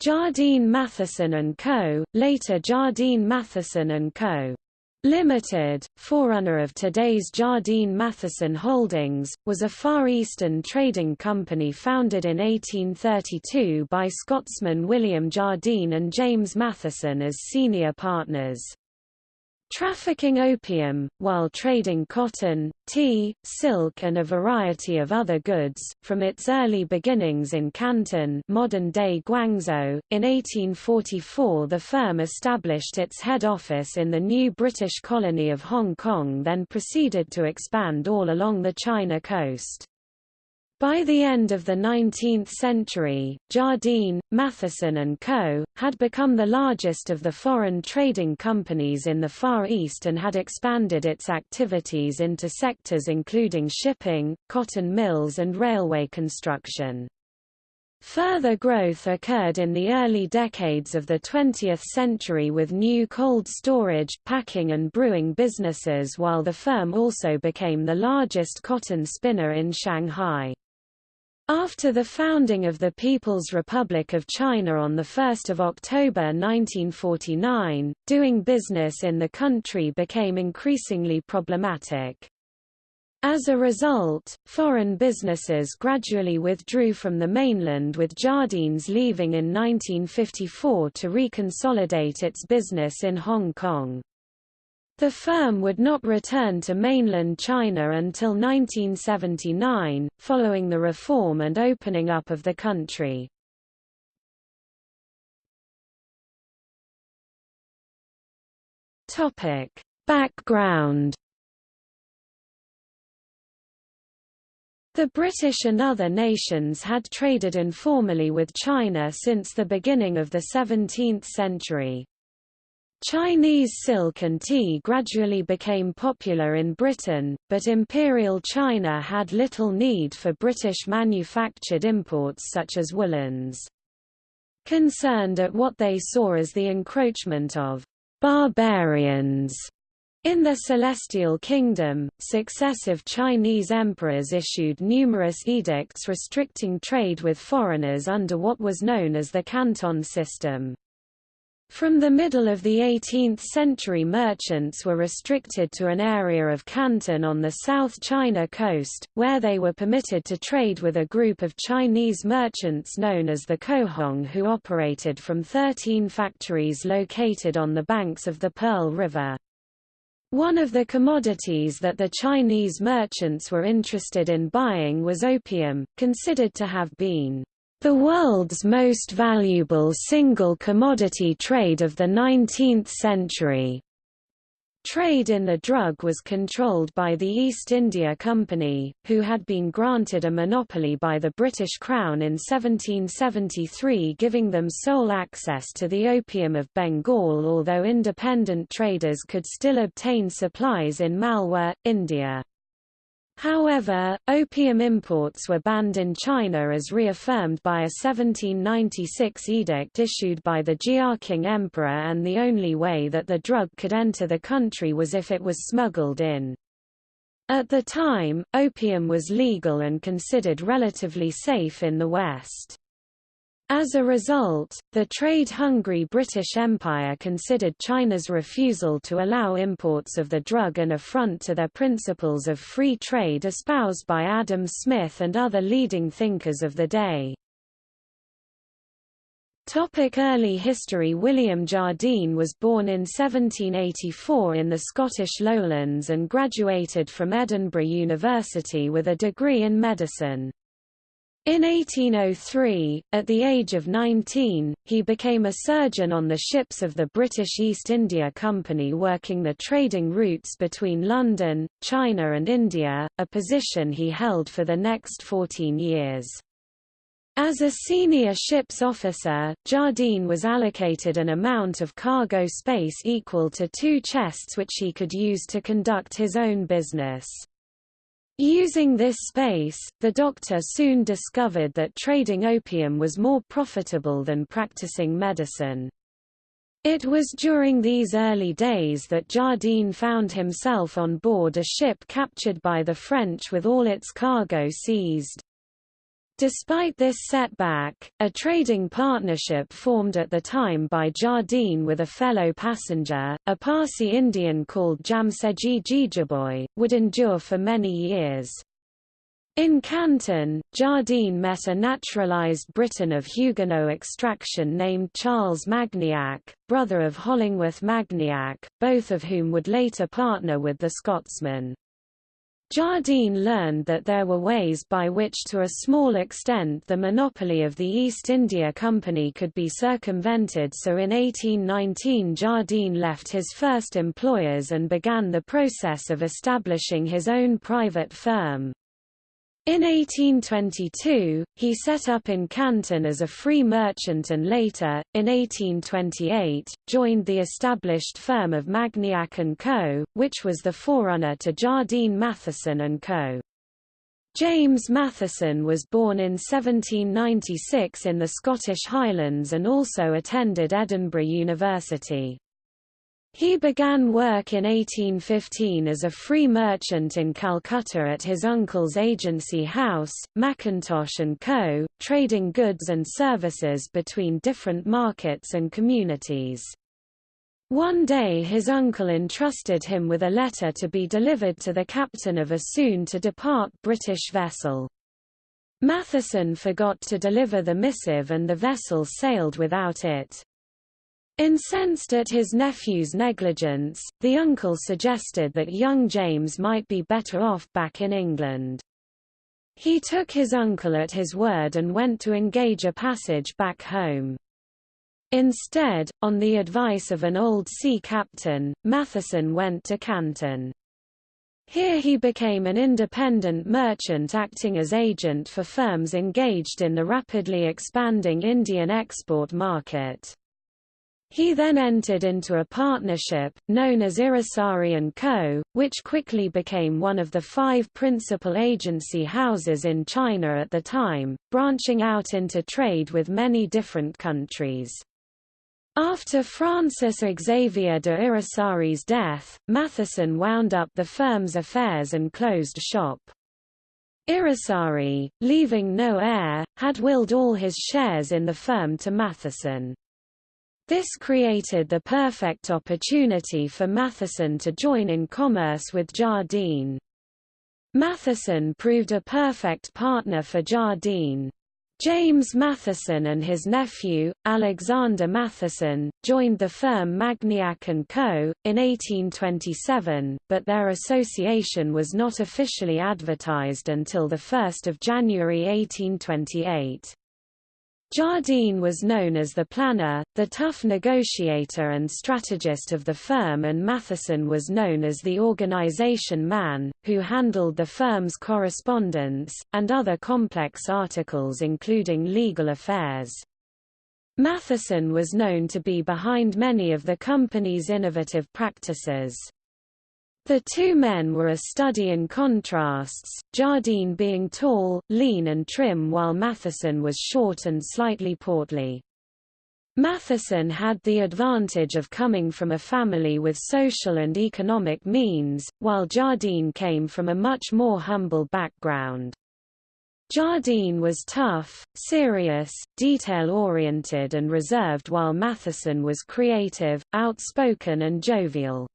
Jardine Matheson & Co., later Jardine Matheson & Co. Limited, forerunner of today's Jardine Matheson Holdings, was a Far Eastern trading company founded in 1832 by Scotsman William Jardine and James Matheson as senior partners trafficking opium, while trading cotton, tea, silk and a variety of other goods. From its early beginnings in Canton modern-day Guangzhou, in 1844 the firm established its head office in the new British colony of Hong Kong then proceeded to expand all along the China coast. By the end of the 19th century, Jardine, Matheson & Co., had become the largest of the foreign trading companies in the Far East and had expanded its activities into sectors including shipping, cotton mills and railway construction. Further growth occurred in the early decades of the 20th century with new cold storage, packing and brewing businesses while the firm also became the largest cotton spinner in Shanghai. After the founding of the People's Republic of China on 1 October 1949, doing business in the country became increasingly problematic. As a result, foreign businesses gradually withdrew from the mainland with Jardines leaving in 1954 to reconsolidate its business in Hong Kong. The firm would not return to mainland China until 1979, following the reform and opening up of the country. Topic: Background The British and other nations had traded informally with China since the beginning of the 17th century. Chinese silk and tea gradually became popular in Britain, but Imperial China had little need for British manufactured imports such as woolens. Concerned at what they saw as the encroachment of barbarians in the Celestial Kingdom, successive Chinese emperors issued numerous edicts restricting trade with foreigners under what was known as the Canton system. From the middle of the 18th century merchants were restricted to an area of Canton on the South China coast, where they were permitted to trade with a group of Chinese merchants known as the Cohong who operated from 13 factories located on the banks of the Pearl River. One of the commodities that the Chinese merchants were interested in buying was opium, considered to have been the world's most valuable single commodity trade of the 19th century. Trade in the drug was controlled by the East India Company, who had been granted a monopoly by the British Crown in 1773 giving them sole access to the opium of Bengal although independent traders could still obtain supplies in Malwa, India. However, opium imports were banned in China as reaffirmed by a 1796 edict issued by the Jiaqing Emperor and the only way that the drug could enter the country was if it was smuggled in. At the time, opium was legal and considered relatively safe in the West. As a result, the trade-hungry British Empire considered China's refusal to allow imports of the drug an affront to their principles of free trade espoused by Adam Smith and other leading thinkers of the day. Topic early history William Jardine was born in 1784 in the Scottish Lowlands and graduated from Edinburgh University with a degree in medicine. In 1803, at the age of 19, he became a surgeon on the ships of the British East India Company working the trading routes between London, China and India, a position he held for the next 14 years. As a senior ship's officer, Jardine was allocated an amount of cargo space equal to two chests which he could use to conduct his own business. Using this space, the doctor soon discovered that trading opium was more profitable than practicing medicine. It was during these early days that Jardine found himself on board a ship captured by the French with all its cargo seized. Despite this setback, a trading partnership formed at the time by Jardine with a fellow passenger, a Parsi Indian called Jamsetjee Jejeebhoy, would endure for many years. In Canton, Jardine met a naturalized Briton of Huguenot extraction named Charles Magniac, brother of Hollingworth Magniac, both of whom would later partner with the Scotsman. Jardine learned that there were ways by which to a small extent the monopoly of the East India Company could be circumvented so in 1819 Jardine left his first employers and began the process of establishing his own private firm. In 1822, he set up in Canton as a free merchant and later, in 1828, joined the established firm of Magniac & Co., which was the forerunner to Jardine Matheson & Co. James Matheson was born in 1796 in the Scottish Highlands and also attended Edinburgh University. He began work in 1815 as a free merchant in Calcutta at his uncle's agency house, Mackintosh & Co., trading goods and services between different markets and communities. One day his uncle entrusted him with a letter to be delivered to the captain of a soon-to-depart British vessel. Matheson forgot to deliver the missive and the vessel sailed without it. Incensed at his nephew's negligence, the uncle suggested that young James might be better off back in England. He took his uncle at his word and went to engage a passage back home. Instead, on the advice of an old sea captain, Matheson went to Canton. Here he became an independent merchant acting as agent for firms engaged in the rapidly expanding Indian export market. He then entered into a partnership, known as Yrissari & Co., which quickly became one of the five principal agency houses in China at the time, branching out into trade with many different countries. After Francis Xavier de Yrissari's death, Matheson wound up the firm's affairs and closed shop. Yrissari, leaving no heir, had willed all his shares in the firm to Matheson. This created the perfect opportunity for Matheson to join in commerce with Jardine. Matheson proved a perfect partner for Jardine. James Matheson and his nephew, Alexander Matheson, joined the firm Magniac & Co. in 1827, but their association was not officially advertised until 1 January 1828. Jardine was known as the planner, the tough negotiator and strategist of the firm and Matheson was known as the organization man, who handled the firm's correspondence, and other complex articles including legal affairs. Matheson was known to be behind many of the company's innovative practices. The two men were a study in contrasts, Jardine being tall, lean and trim while Matheson was short and slightly portly. Matheson had the advantage of coming from a family with social and economic means, while Jardine came from a much more humble background. Jardine was tough, serious, detail-oriented and reserved while Matheson was creative, outspoken and jovial.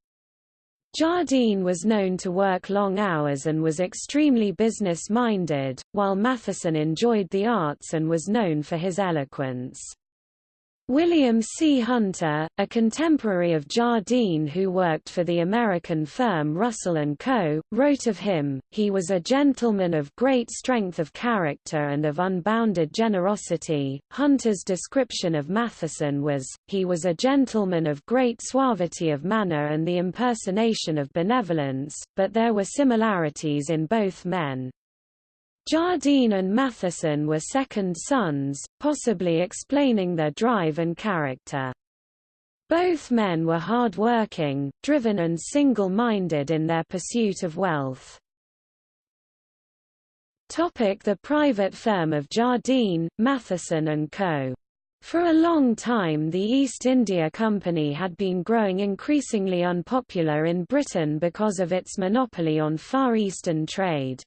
Jardine was known to work long hours and was extremely business-minded, while Matheson enjoyed the arts and was known for his eloquence. William C. Hunter, a contemporary of Jardine who worked for the American firm Russell & Co., wrote of him, he was a gentleman of great strength of character and of unbounded generosity. Hunter's description of Matheson was, he was a gentleman of great suavity of manner and the impersonation of benevolence, but there were similarities in both men. Jardine and Matheson were second sons, possibly explaining their drive and character. Both men were hard-working, driven and single-minded in their pursuit of wealth. Topic the private firm of Jardine, Matheson & Co. For a long time the East India Company had been growing increasingly unpopular in Britain because of its monopoly on Far Eastern trade.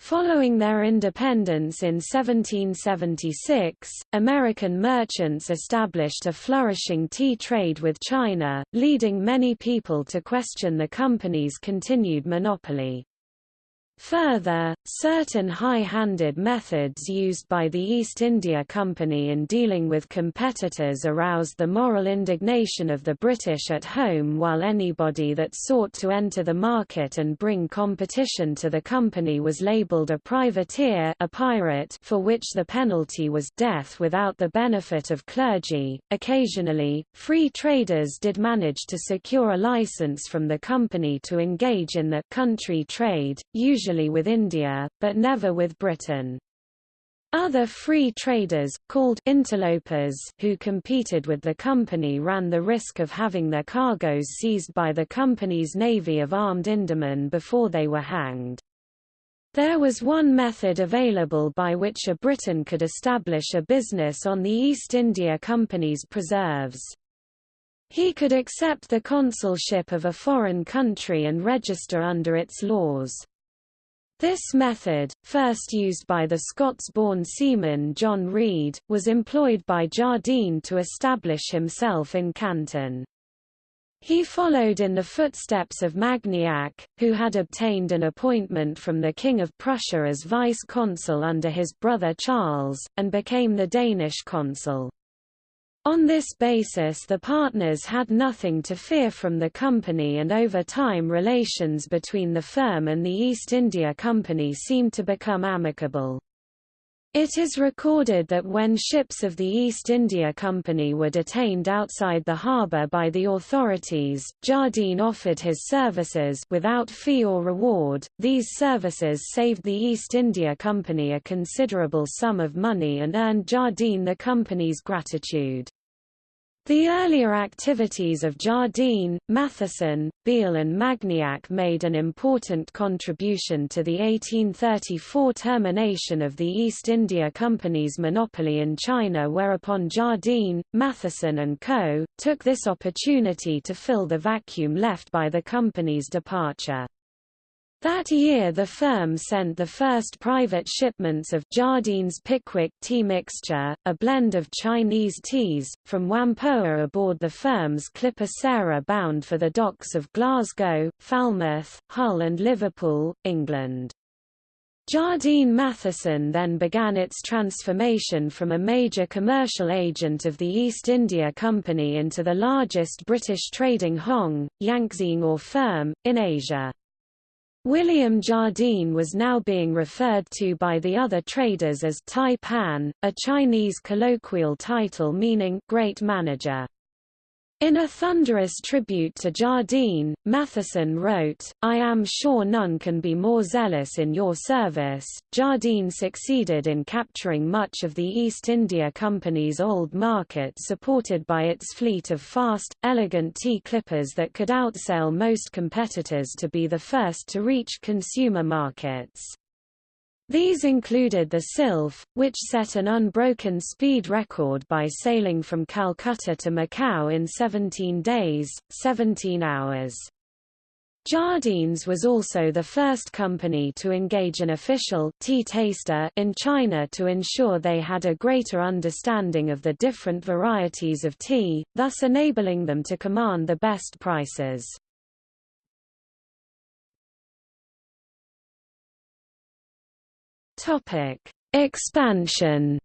Following their independence in 1776, American merchants established a flourishing tea trade with China, leading many people to question the company's continued monopoly. Further, certain high-handed methods used by the East India Company in dealing with competitors aroused the moral indignation of the British at home while anybody that sought to enter the market and bring competition to the company was labelled a privateer a pirate for which the penalty was death without the benefit of clergy. Occasionally, free traders did manage to secure a license from the company to engage in the country trade, usually usually with India, but never with Britain. Other free traders, called interlopers who competed with the company ran the risk of having their cargoes seized by the company's navy of armed Indiamen before they were hanged. There was one method available by which a Briton could establish a business on the East India Company's preserves. He could accept the consulship of a foreign country and register under its laws. This method, first used by the Scots-born seaman John Reid, was employed by Jardine to establish himself in Canton. He followed in the footsteps of Magniac, who had obtained an appointment from the King of Prussia as vice-consul under his brother Charles, and became the Danish consul. On this basis the partners had nothing to fear from the company and over time relations between the firm and the East India Company seemed to become amicable. It is recorded that when ships of the East India Company were detained outside the harbour by the authorities, Jardine offered his services without fee or reward. These services saved the East India Company a considerable sum of money and earned Jardine the company's gratitude. The earlier activities of Jardine, Matheson, Beale and Magniac made an important contribution to the 1834 termination of the East India Company's monopoly in China whereupon Jardine, Matheson and Co., took this opportunity to fill the vacuum left by the company's departure. That year the firm sent the first private shipments of Jardine's Pickwick tea mixture, a blend of Chinese teas, from Whampoa aboard the firm's clipper Sarah bound for the docks of Glasgow, Falmouth, Hull and Liverpool, England. Jardine Matheson then began its transformation from a major commercial agent of the East India Company into the largest British trading Hong, Yangtze or firm, in Asia. William Jardine was now being referred to by the other traders as Tai Pan, a Chinese colloquial title meaning great manager. In a thunderous tribute to Jardine, Matheson wrote, I am sure none can be more zealous in your service. Jardine succeeded in capturing much of the East India Company's old market supported by its fleet of fast, elegant tea clippers that could outsail most competitors to be the first to reach consumer markets. These included the Sylph, which set an unbroken speed record by sailing from Calcutta to Macau in 17 days, 17 hours. Jardines was also the first company to engage an official tea taster in China to ensure they had a greater understanding of the different varieties of tea, thus enabling them to command the best prices. Topic: Expansion.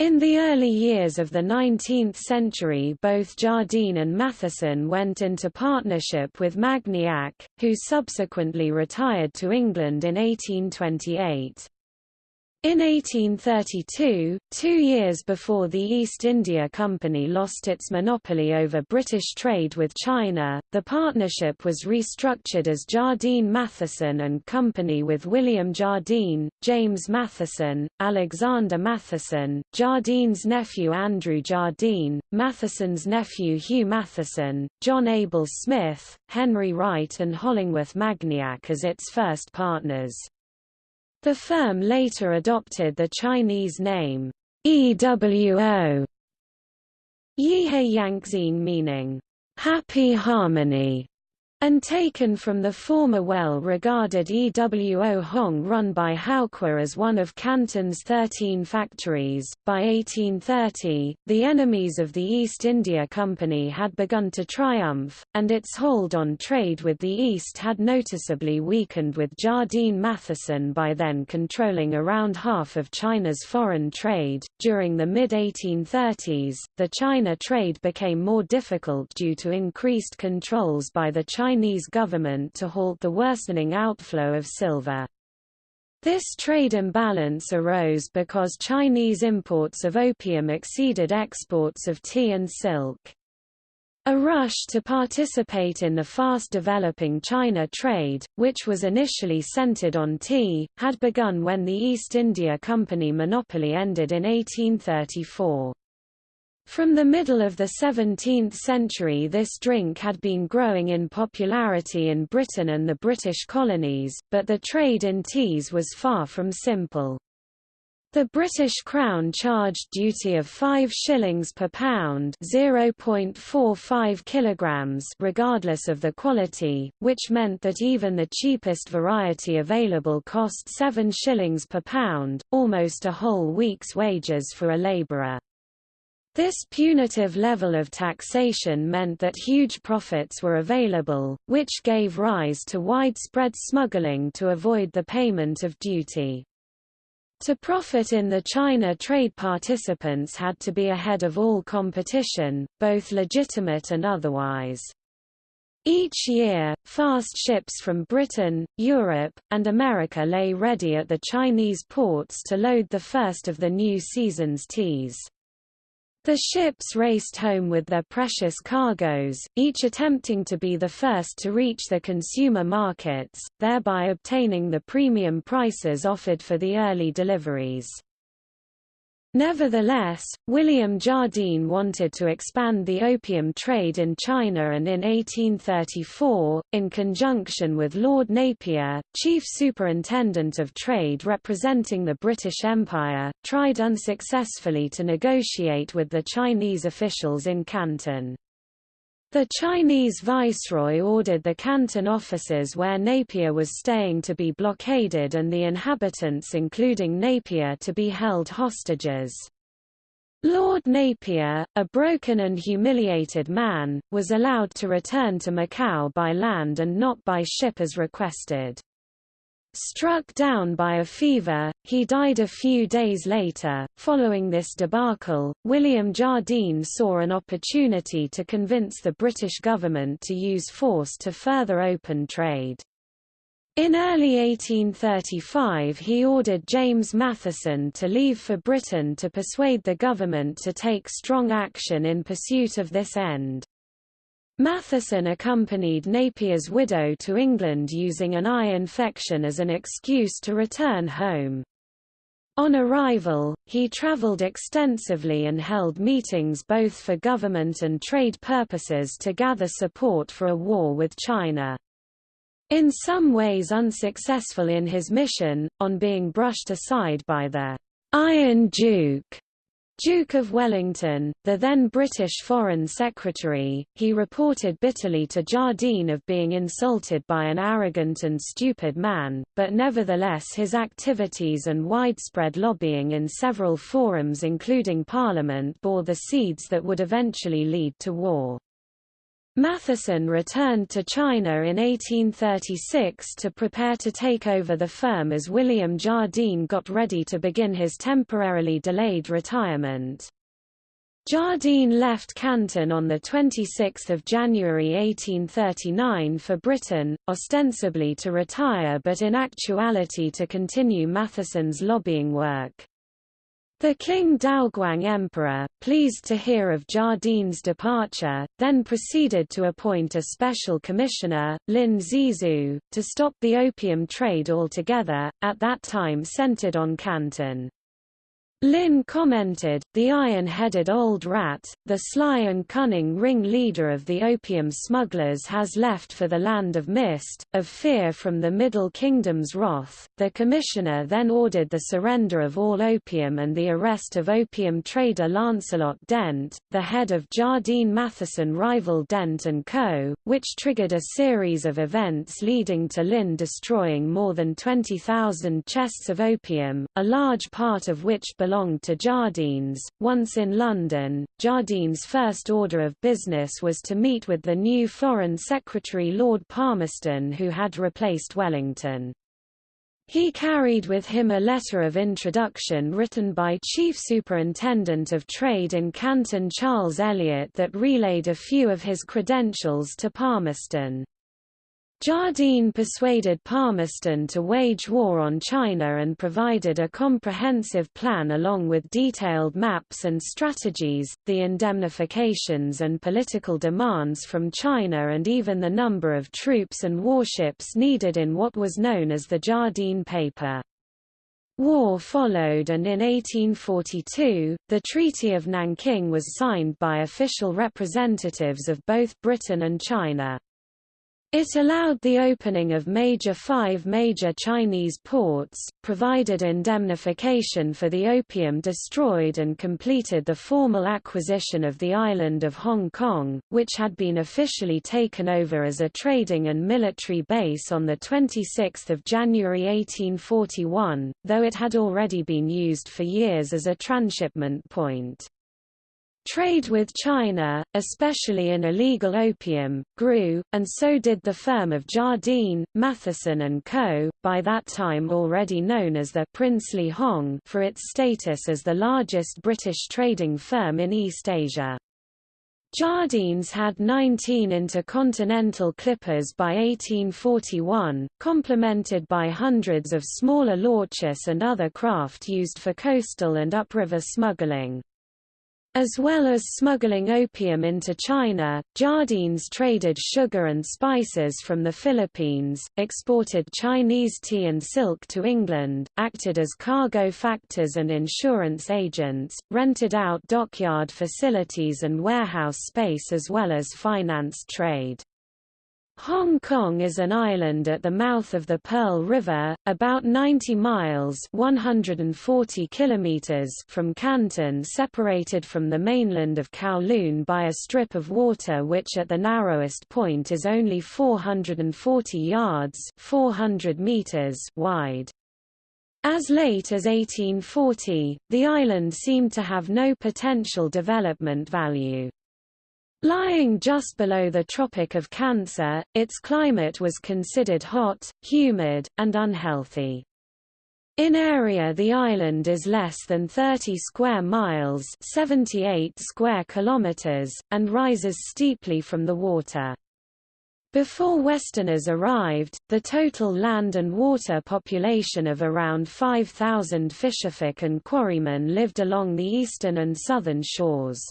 In the early years of the 19th century both Jardine and Matheson went into partnership with Magniac, who subsequently retired to England in 1828. In 1832, two years before the East India Company lost its monopoly over British trade with China, the partnership was restructured as Jardine Matheson and Company with William Jardine, James Matheson, Alexander Matheson, Jardine's nephew Andrew Jardine, Matheson's nephew Hugh Matheson, John Abel Smith, Henry Wright and Hollingworth Magniac as its first partners. The firm later adopted the Chinese name EWO Yihei Yangxin meaning happy harmony and taken from the former well-regarded EWO Hong run by Howqua as one of Canton's 13 factories. By 1830, the enemies of the East India Company had begun to triumph, and its hold on trade with the East had noticeably weakened with Jardine Matheson by then controlling around half of China's foreign trade. During the mid-1830s, the China trade became more difficult due to increased controls by the Chinese Chinese government to halt the worsening outflow of silver. This trade imbalance arose because Chinese imports of opium exceeded exports of tea and silk. A rush to participate in the fast-developing China trade, which was initially centered on tea, had begun when the East India Company monopoly ended in 1834. From the middle of the 17th century this drink had been growing in popularity in Britain and the British colonies, but the trade in teas was far from simple. The British Crown charged duty of 5 shillings per pound (0.45 kilograms) regardless of the quality, which meant that even the cheapest variety available cost 7 shillings per pound, almost a whole week's wages for a labourer. This punitive level of taxation meant that huge profits were available, which gave rise to widespread smuggling to avoid the payment of duty. To profit in the China trade participants had to be ahead of all competition, both legitimate and otherwise. Each year, fast ships from Britain, Europe, and America lay ready at the Chinese ports to load the first of the new season's teas. The ships raced home with their precious cargoes, each attempting to be the first to reach the consumer markets, thereby obtaining the premium prices offered for the early deliveries. Nevertheless, William Jardine wanted to expand the opium trade in China and in 1834, in conjunction with Lord Napier, Chief Superintendent of Trade representing the British Empire, tried unsuccessfully to negotiate with the Chinese officials in Canton. The Chinese viceroy ordered the Canton offices where Napier was staying to be blockaded and the inhabitants including Napier to be held hostages. Lord Napier, a broken and humiliated man, was allowed to return to Macau by land and not by ship as requested. Struck down by a fever, he died a few days later. Following this debacle, William Jardine saw an opportunity to convince the British government to use force to further open trade. In early 1835 he ordered James Matheson to leave for Britain to persuade the government to take strong action in pursuit of this end. Matheson accompanied Napier's widow to England using an eye infection as an excuse to return home. On arrival, he travelled extensively and held meetings both for government and trade purposes to gather support for a war with China. In some ways unsuccessful in his mission, on being brushed aside by the Iron Duke Duke of Wellington, the then British Foreign Secretary, he reported bitterly to Jardine of being insulted by an arrogant and stupid man, but nevertheless his activities and widespread lobbying in several forums including Parliament bore the seeds that would eventually lead to war. Matheson returned to China in 1836 to prepare to take over the firm as William Jardine got ready to begin his temporarily delayed retirement. Jardine left Canton on 26 January 1839 for Britain, ostensibly to retire but in actuality to continue Matheson's lobbying work. The Qing Daoguang Emperor, pleased to hear of Jardine's departure, then proceeded to appoint a special commissioner, Lin Zexu, to stop the opium trade altogether, at that time centered on Canton. Lin commented, the iron-headed old rat, the sly and cunning ring-leader of the opium smugglers has left for the land of mist, of fear from the Middle Kingdom's wrath. The commissioner then ordered the surrender of all opium and the arrest of opium trader Lancelot Dent, the head of Jardine Matheson rival Dent & Co., which triggered a series of events leading to Lin destroying more than 20,000 chests of opium, a large part of which belonged belonged to Jardines. Once in London, Jardine's first order of business was to meet with the new Foreign Secretary Lord Palmerston who had replaced Wellington. He carried with him a letter of introduction written by Chief Superintendent of Trade in Canton Charles Elliot that relayed a few of his credentials to Palmerston. Jardine persuaded Palmerston to wage war on China and provided a comprehensive plan along with detailed maps and strategies, the indemnifications and political demands from China and even the number of troops and warships needed in what was known as the Jardine Paper. War followed and in 1842, the Treaty of Nanking was signed by official representatives of both Britain and China. It allowed the opening of major five major Chinese ports, provided indemnification for the opium destroyed and completed the formal acquisition of the island of Hong Kong, which had been officially taken over as a trading and military base on 26 January 1841, though it had already been used for years as a transshipment point. Trade with China, especially in illegal opium, grew, and so did the firm of Jardine, Matheson & Co., by that time already known as the Princely Hong for its status as the largest British trading firm in East Asia. Jardines had 19 intercontinental clippers by 1841, complemented by hundreds of smaller launches and other craft used for coastal and upriver smuggling. As well as smuggling opium into China, Jardines traded sugar and spices from the Philippines, exported Chinese tea and silk to England, acted as cargo factors and insurance agents, rented out dockyard facilities and warehouse space as well as financed trade. Hong Kong is an island at the mouth of the Pearl River, about 90 miles 140 kilometers from Canton separated from the mainland of Kowloon by a strip of water which at the narrowest point is only 440 yards 400 meters wide. As late as 1840, the island seemed to have no potential development value. Lying just below the Tropic of Cancer, its climate was considered hot, humid, and unhealthy. In area the island is less than 30 square miles 78 square kilometers, and rises steeply from the water. Before Westerners arrived, the total land and water population of around 5,000 fisherfolk and quarrymen lived along the eastern and southern shores.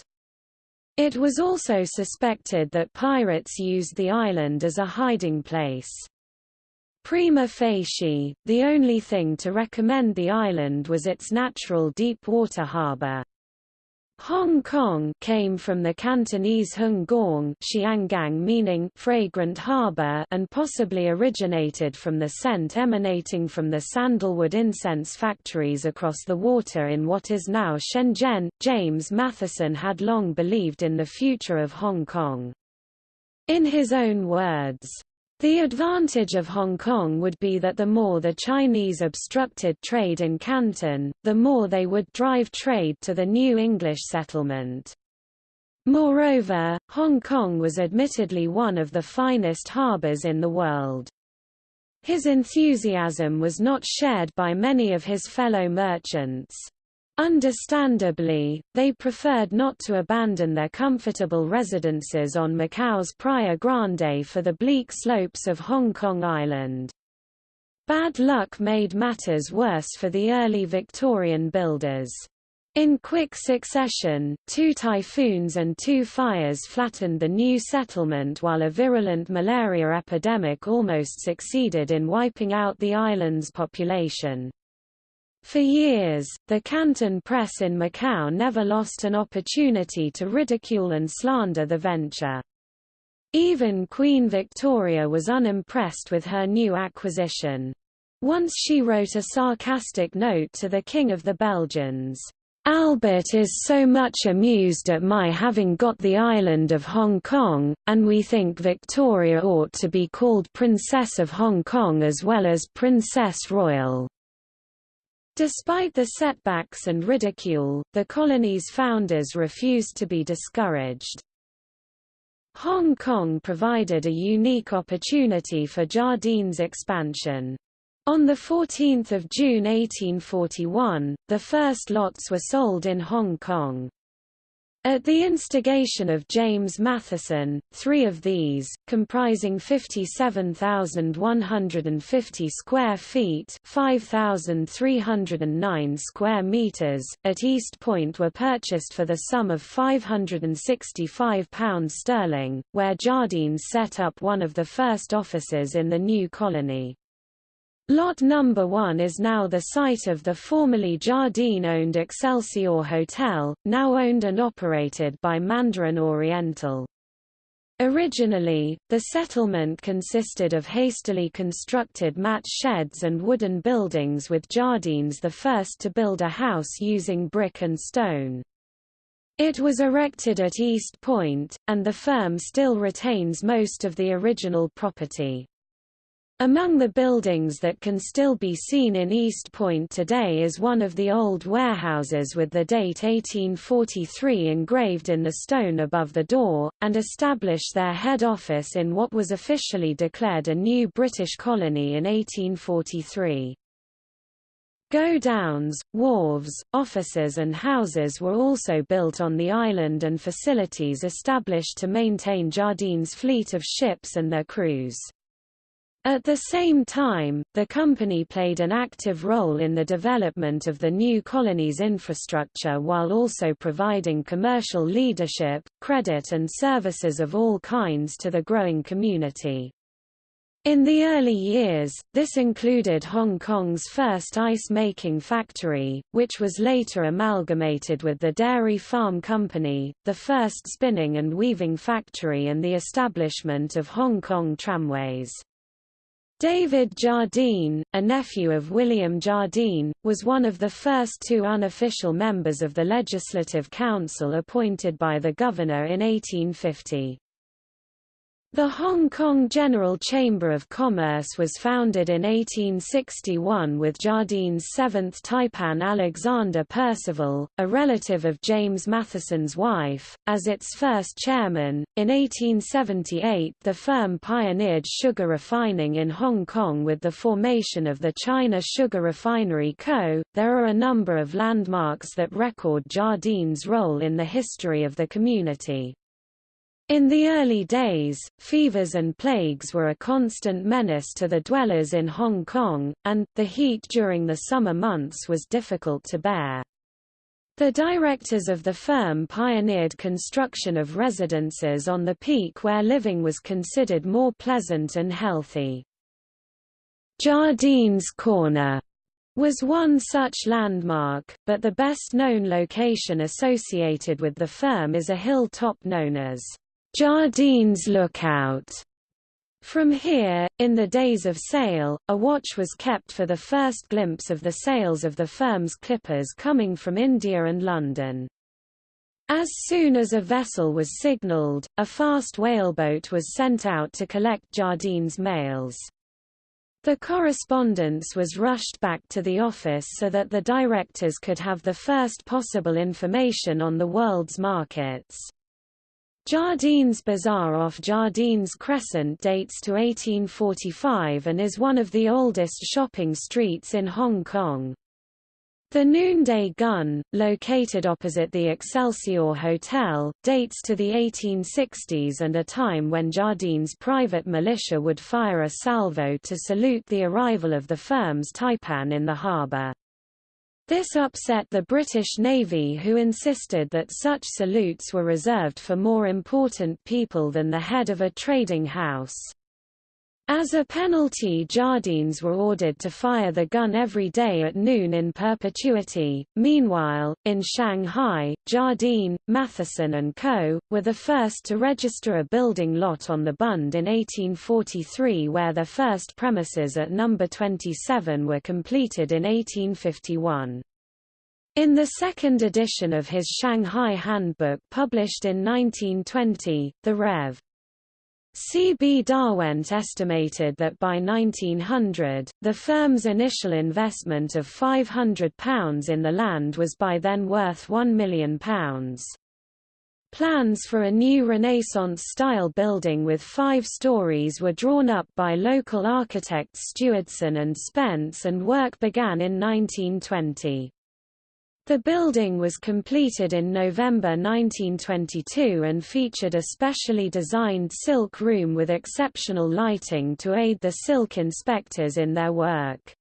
It was also suspected that pirates used the island as a hiding place. Prima facie, the only thing to recommend the island was its natural deep water harbor. Hong Kong came from the Cantonese Heung Gong Xianggang meaning fragrant harbor and possibly originated from the scent emanating from the sandalwood incense factories across the water in what is now Shenzhen. James Matheson had long believed in the future of Hong Kong. In his own words, the advantage of Hong Kong would be that the more the Chinese obstructed trade in Canton, the more they would drive trade to the new English settlement. Moreover, Hong Kong was admittedly one of the finest harbours in the world. His enthusiasm was not shared by many of his fellow merchants. Understandably, they preferred not to abandon their comfortable residences on Macau's Praia Grande for the bleak slopes of Hong Kong Island. Bad luck made matters worse for the early Victorian builders. In quick succession, two typhoons and two fires flattened the new settlement while a virulent malaria epidemic almost succeeded in wiping out the island's population. For years, the Canton press in Macau never lost an opportunity to ridicule and slander the venture. Even Queen Victoria was unimpressed with her new acquisition. Once she wrote a sarcastic note to the King of the Belgians, Albert is so much amused at my having got the island of Hong Kong, and we think Victoria ought to be called Princess of Hong Kong as well as Princess Royal. Despite the setbacks and ridicule, the colony's founders refused to be discouraged. Hong Kong provided a unique opportunity for Jardine's expansion. On 14 June 1841, the first lots were sold in Hong Kong. At the instigation of James Matheson, three of these, comprising 57,150 square feet 5,309 square meters, at East Point were purchased for the sum of £565 sterling, where Jardine set up one of the first offices in the new colony. Lot number 1 is now the site of the formerly Jardine-owned Excelsior Hotel, now owned and operated by Mandarin Oriental. Originally, the settlement consisted of hastily constructed mat sheds and wooden buildings with Jardines the first to build a house using brick and stone. It was erected at East Point, and the firm still retains most of the original property. Among the buildings that can still be seen in East Point today is one of the old warehouses with the date 1843 engraved in the stone above the door, and established their head office in what was officially declared a new British colony in 1843. Go-downs, wharves, offices and houses were also built on the island and facilities established to maintain Jardine's fleet of ships and their crews. At the same time, the company played an active role in the development of the new colony's infrastructure while also providing commercial leadership, credit and services of all kinds to the growing community. In the early years, this included Hong Kong's first ice-making factory, which was later amalgamated with the Dairy Farm Company, the first spinning and weaving factory and the establishment of Hong Kong tramways. David Jardine, a nephew of William Jardine, was one of the first two unofficial members of the Legislative Council appointed by the governor in 1850. The Hong Kong General Chamber of Commerce was founded in 1861 with Jardine's seventh taipan Alexander Percival, a relative of James Matheson's wife, as its first chairman. In 1878, the firm pioneered sugar refining in Hong Kong with the formation of the China Sugar Refinery Co. There are a number of landmarks that record Jardine's role in the history of the community. In the early days, fevers and plagues were a constant menace to the dwellers in Hong Kong, and, the heat during the summer months was difficult to bear. The directors of the firm pioneered construction of residences on the peak where living was considered more pleasant and healthy. Jardine's Corner was one such landmark, but the best-known location associated with the firm is a hilltop known as Jardine's Lookout. From here, in the days of sail, a watch was kept for the first glimpse of the sails of the firm's clippers coming from India and London. As soon as a vessel was signalled, a fast whaleboat was sent out to collect Jardine's mails. The correspondence was rushed back to the office so that the directors could have the first possible information on the world's markets. Jardine's Bazaar off Jardine's Crescent dates to 1845 and is one of the oldest shopping streets in Hong Kong. The Noonday Gun, located opposite the Excelsior Hotel, dates to the 1860s and a time when Jardine's private militia would fire a salvo to salute the arrival of the firm's taipan in the harbour. This upset the British Navy who insisted that such salutes were reserved for more important people than the head of a trading house. As a penalty Jardines were ordered to fire the gun every day at noon in perpetuity. Meanwhile, in Shanghai, Jardine, Matheson and Co. were the first to register a building lot on the Bund in 1843 where their first premises at No. 27 were completed in 1851. In the second edition of his Shanghai Handbook published in 1920, the Rev. C. B. Darwent estimated that by 1900, the firm's initial investment of £500 in the land was by then worth £1 million. Plans for a new Renaissance-style building with five stories were drawn up by local architects Stewardson and Spence and work began in 1920. The building was completed in November 1922 and featured a specially designed silk room with exceptional lighting to aid the silk inspectors in their work.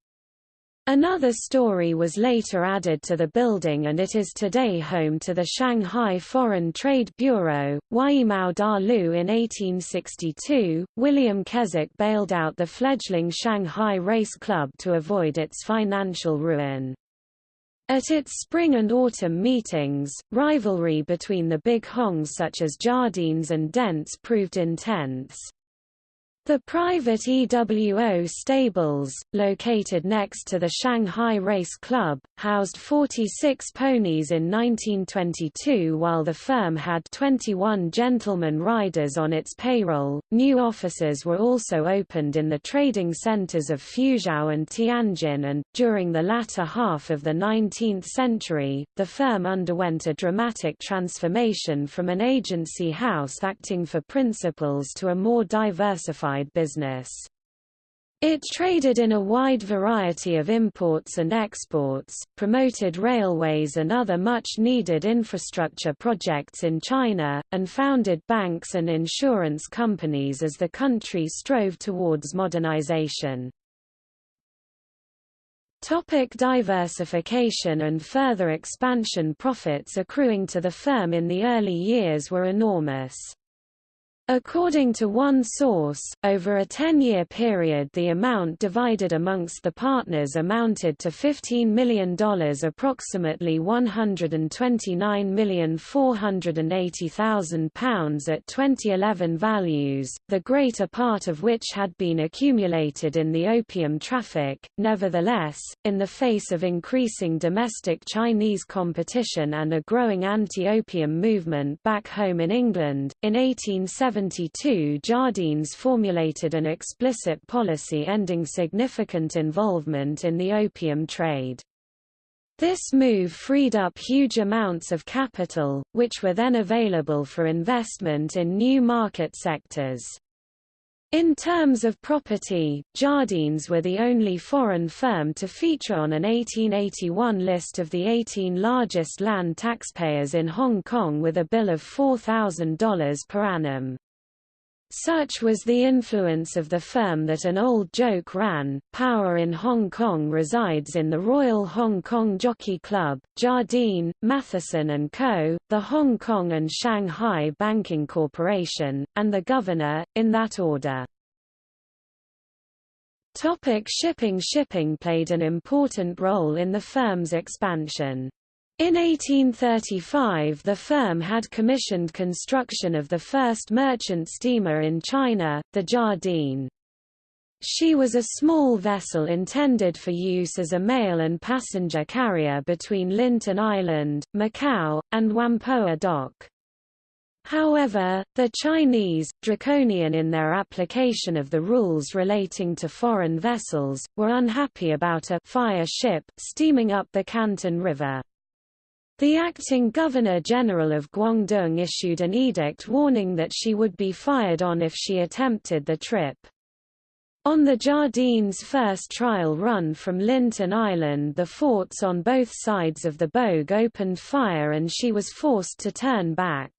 Another story was later added to the building and it is today home to the Shanghai Foreign Trade Bureau. Weimao Da Lu in 1862, William Keswick bailed out the fledgling Shanghai Race Club to avoid its financial ruin. At its spring and autumn meetings, rivalry between the big hongs such as Jardines and Dent's proved intense. The private EWO stables, located next to the Shanghai Race Club, housed 46 ponies in 1922 while the firm had 21 gentlemen riders on its payroll. New offices were also opened in the trading centers of Fuzhou and Tianjin and, during the latter half of the 19th century, the firm underwent a dramatic transformation from an agency house acting for principals to a more diversified business. It traded in a wide variety of imports and exports, promoted railways and other much-needed infrastructure projects in China, and founded banks and insurance companies as the country strove towards modernization. Topic diversification and further expansion Profits accruing to the firm in the early years were enormous. According to one source, over a 10-year period the amount divided amongst the partners amounted to $15 million approximately £129,480,000 at 2011 values, the greater part of which had been accumulated in the opium traffic. Nevertheless, in the face of increasing domestic Chinese competition and a growing anti-opium movement back home in England, in 1870 1972 Jardines formulated an explicit policy ending significant involvement in the opium trade. This move freed up huge amounts of capital, which were then available for investment in new market sectors. In terms of property, Jardines were the only foreign firm to feature on an 1881 list of the 18 largest land taxpayers in Hong Kong with a bill of $4,000 per annum. Such was the influence of the firm that an old joke ran, power in Hong Kong resides in the Royal Hong Kong Jockey Club, Jardine, Matheson & Co., the Hong Kong and Shanghai Banking Corporation, and the Governor, in that order. Topic shipping Shipping played an important role in the firm's expansion. In 1835 the firm had commissioned construction of the first merchant steamer in China, the Jardine. She was a small vessel intended for use as a mail and passenger carrier between Lintin Island, Macau, and Whampoa Dock. However, the Chinese, draconian in their application of the rules relating to foreign vessels, were unhappy about a fire ship steaming up the Canton River. The acting Governor-General of Guangdong issued an edict warning that she would be fired on if she attempted the trip. On the Jardine's first trial run from Lintin Island the forts on both sides of the Bogue opened fire and she was forced to turn back.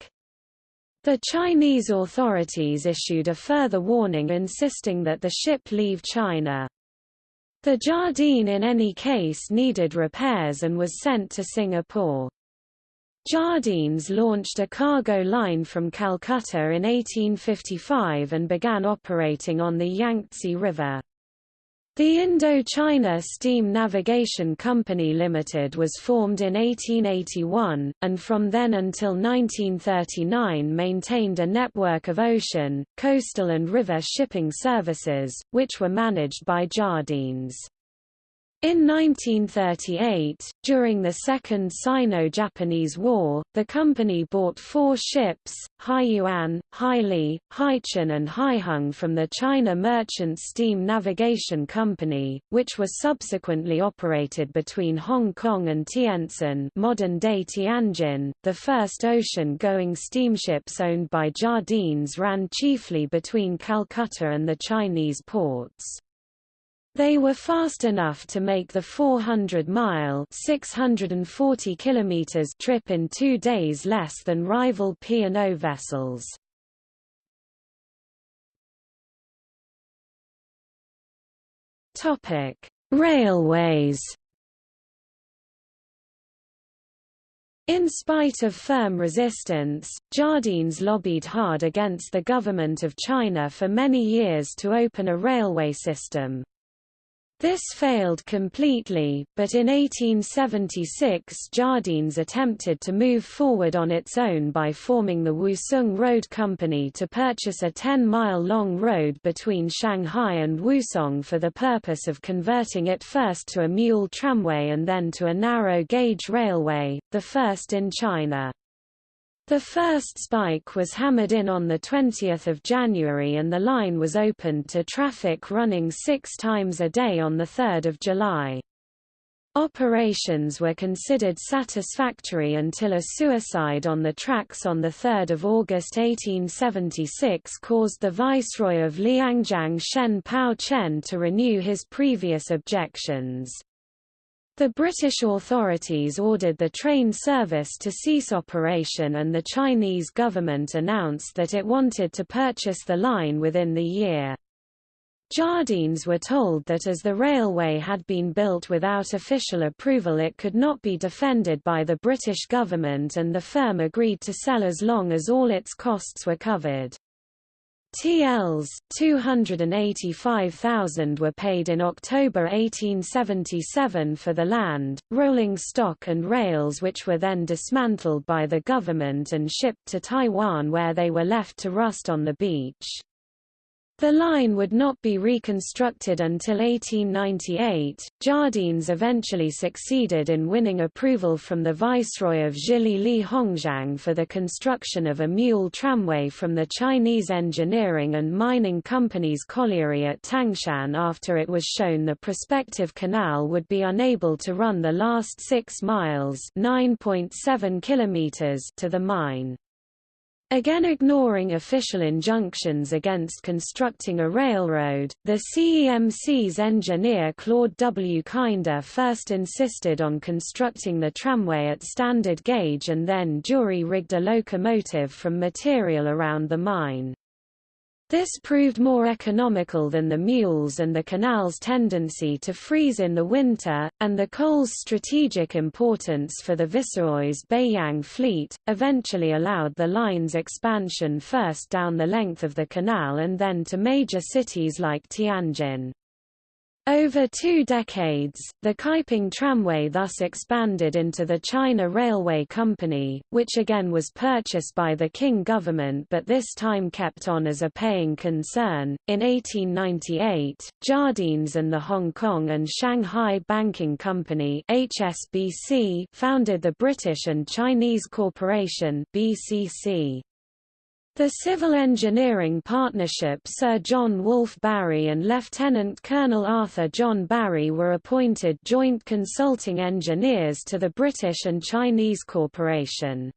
The Chinese authorities issued a further warning insisting that the ship leave China. The Jardine in any case needed repairs and was sent to Singapore. Jardines launched a cargo line from Calcutta in 1855 and began operating on the Yangtze River. The Indo-China Steam Navigation Company Limited was formed in 1881, and from then until 1939 maintained a network of ocean, coastal and river shipping services, which were managed by Jardines. In 1938, during the Second Sino-Japanese War, the company bought four ships, Haiyuan, Haili, Haichun and Haiheng from the China Merchant Steam Navigation Company, which were subsequently operated between Hong Kong and Tientsin modern-day Tianjin. The first ocean-going steamships owned by Jardines ran chiefly between Calcutta and the Chinese ports. They were fast enough to make the 400-mile (640 kilometers) trip in two days less than rival P&O vessels. Topic: Railways. In spite of firm resistance, Jardines lobbied hard against the government of China for many years to open a railway system. This failed completely, but in 1876 Jardines attempted to move forward on its own by forming the Wusong Road Company to purchase a 10-mile-long road between Shanghai and Wusong for the purpose of converting it first to a mule tramway and then to a narrow-gauge railway, the first in China. The first spike was hammered in on 20 January and the line was opened to traffic running six times a day on 3 July. Operations were considered satisfactory until a suicide on the tracks on 3 August 1876 caused the Viceroy of Liangjiang Shen Pao Chen to renew his previous objections. The British authorities ordered the train service to cease operation and the Chinese government announced that it wanted to purchase the line within the year. Jardines were told that as the railway had been built without official approval it could not be defended by the British government and the firm agreed to sell as long as all its costs were covered. TLs 285,000 were paid in October 1877 for the land, rolling stock and rails which were then dismantled by the government and shipped to Taiwan where they were left to rust on the beach. The line would not be reconstructed until 1898. Jardines eventually succeeded in winning approval from the Viceroy of Zhili Li Hongzhang for the construction of a mule tramway from the Chinese engineering and mining company's colliery at Tangshan after it was shown the prospective canal would be unable to run the last six miles (9.7 kilometers) to the mine. Again ignoring official injunctions against constructing a railroad, the CEMC's engineer Claude W. Kinder first insisted on constructing the tramway at standard gauge and then jury-rigged a locomotive from material around the mine. This proved more economical than the mules and the canal's tendency to freeze in the winter, and the coal's strategic importance for the Viceroy's Beiyang fleet, eventually allowed the line's expansion first down the length of the canal and then to major cities like Tianjin. Over two decades, the Kaiping Tramway thus expanded into the China Railway Company, which again was purchased by the Qing government but this time kept on as a paying concern. In 1898, Jardines and the Hong Kong and Shanghai Banking Company (HSBC) founded the British and Chinese Corporation (BCC). The Civil Engineering Partnership Sir John Wolfe Barry and Lieutenant Colonel Arthur John Barry were appointed joint consulting engineers to the British and Chinese Corporation.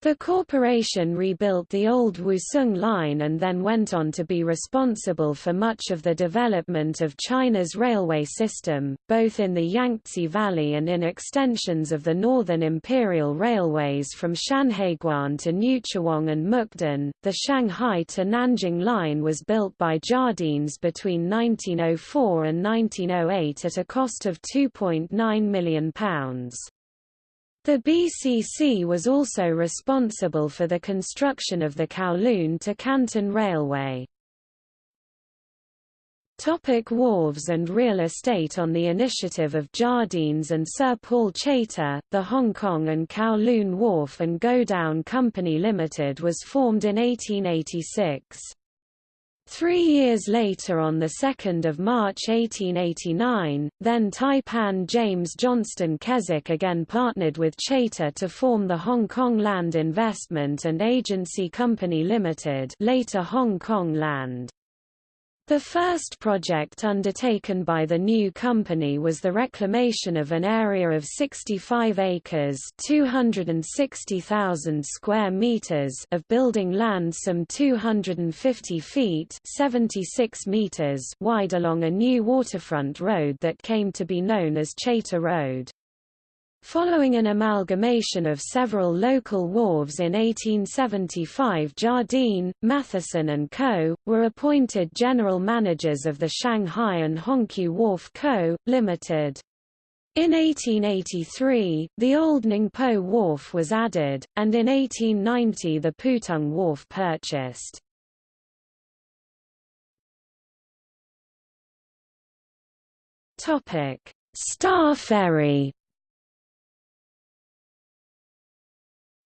The corporation rebuilt the old Wusong line and then went on to be responsible for much of the development of China's railway system, both in the Yangtze Valley and in extensions of the Northern Imperial Railways from Shanhaiguan to Newchwang and Mukden. The Shanghai to Nanjing line was built by Jardines between 1904 and 1908 at a cost of £2.9 million. The BCC was also responsible for the construction of the Kowloon to Canton Railway. Topic wharves and real estate On the initiative of Jardines and Sir Paul Chater, the Hong Kong and Kowloon Wharf and Godown Company Limited was formed in 1886. Three years later on 2 March 1889, then Taipan James Johnston Keswick again partnered with Chater to form the Hong Kong Land Investment and Agency Company Limited later Hong Kong Land. The first project undertaken by the new company was the reclamation of an area of 65 acres (260,000 square meters) of building land some 250 feet (76 meters) wide along a new waterfront road that came to be known as Chater Road. Following an amalgamation of several local wharves in 1875 Jardine, Matheson and Co., were appointed general managers of the Shanghai and Hongkew Wharf Co., Limited. In 1883, the old Ningpo Wharf was added, and in 1890 the Putung Wharf purchased. Star Ferry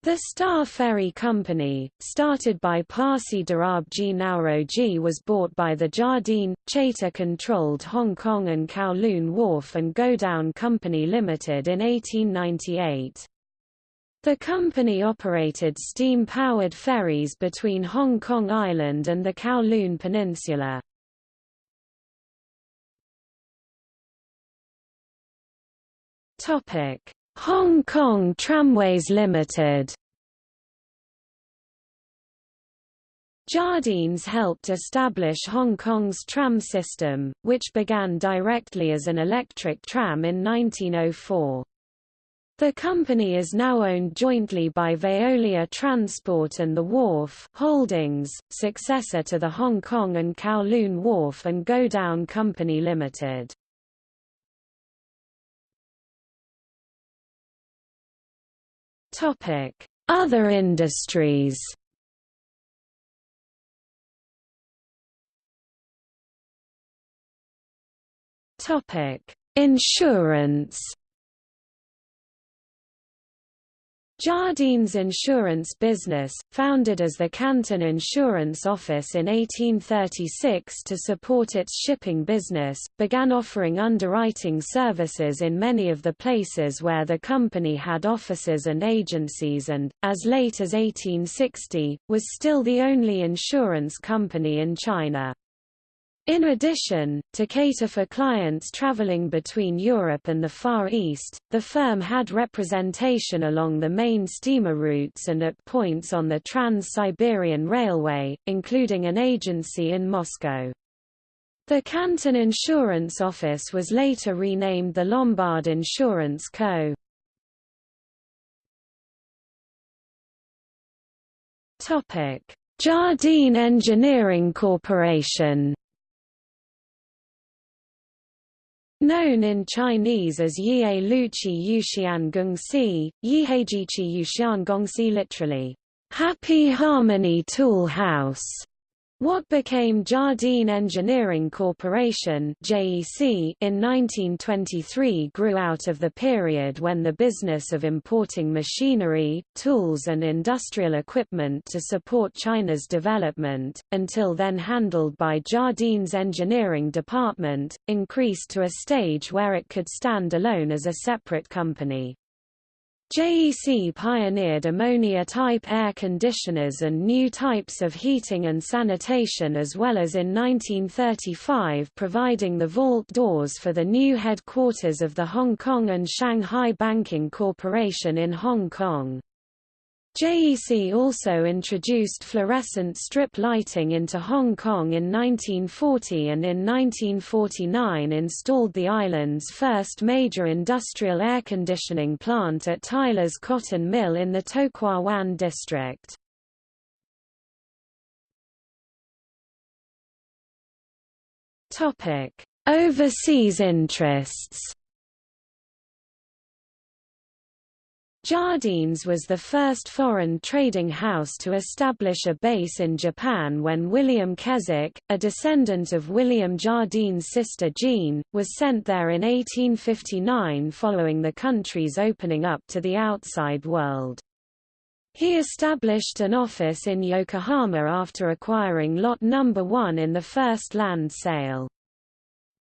The Star Ferry Company, started by Parsi Darabji Nauroji was bought by the Jardine, Chater-controlled Hong Kong and Kowloon Wharf and Godown Company Limited in 1898. The company operated steam-powered ferries between Hong Kong Island and the Kowloon Peninsula. Hong Kong Tramways Limited Jardines helped establish Hong Kong's tram system, which began directly as an electric tram in 1904. The company is now owned jointly by Veolia Transport and The Wharf Holdings, successor to the Hong Kong and Kowloon Wharf and Godown Company Limited. Topic: Other industries. Topic: Insurance. Jardines Insurance Business, founded as the Canton Insurance Office in 1836 to support its shipping business, began offering underwriting services in many of the places where the company had offices and agencies and, as late as 1860, was still the only insurance company in China. In addition, to cater for clients traveling between Europe and the Far East, the firm had representation along the main steamer routes and at points on the Trans-Siberian Railway, including an agency in Moscow. The Canton Insurance Office was later renamed the Lombard Insurance Co. Jardine Engineering Corporation Known in Chinese as Yie Luqi Yuxian Gongxi, Yihejiqi Yuxian Gongxi literally, Happy Harmony Tool House. What became Jardine Engineering Corporation (JEC) in 1923 grew out of the period when the business of importing machinery, tools and industrial equipment to support China's development, until then handled by Jardine's engineering department, increased to a stage where it could stand alone as a separate company. JEC pioneered ammonia-type air conditioners and new types of heating and sanitation as well as in 1935 providing the vault doors for the new headquarters of the Hong Kong and Shanghai Banking Corporation in Hong Kong. JEC also introduced fluorescent strip lighting into Hong Kong in 1940 and in 1949 installed the island's first major industrial air conditioning plant at Tyler's Cotton Mill in the To Kwa Wan district. Overseas interests Jardines was the first foreign trading house to establish a base in Japan when William Keswick, a descendant of William Jardine's sister Jean, was sent there in 1859 following the country's opening up to the outside world. He established an office in Yokohama after acquiring Lot number 1 in the first land sale.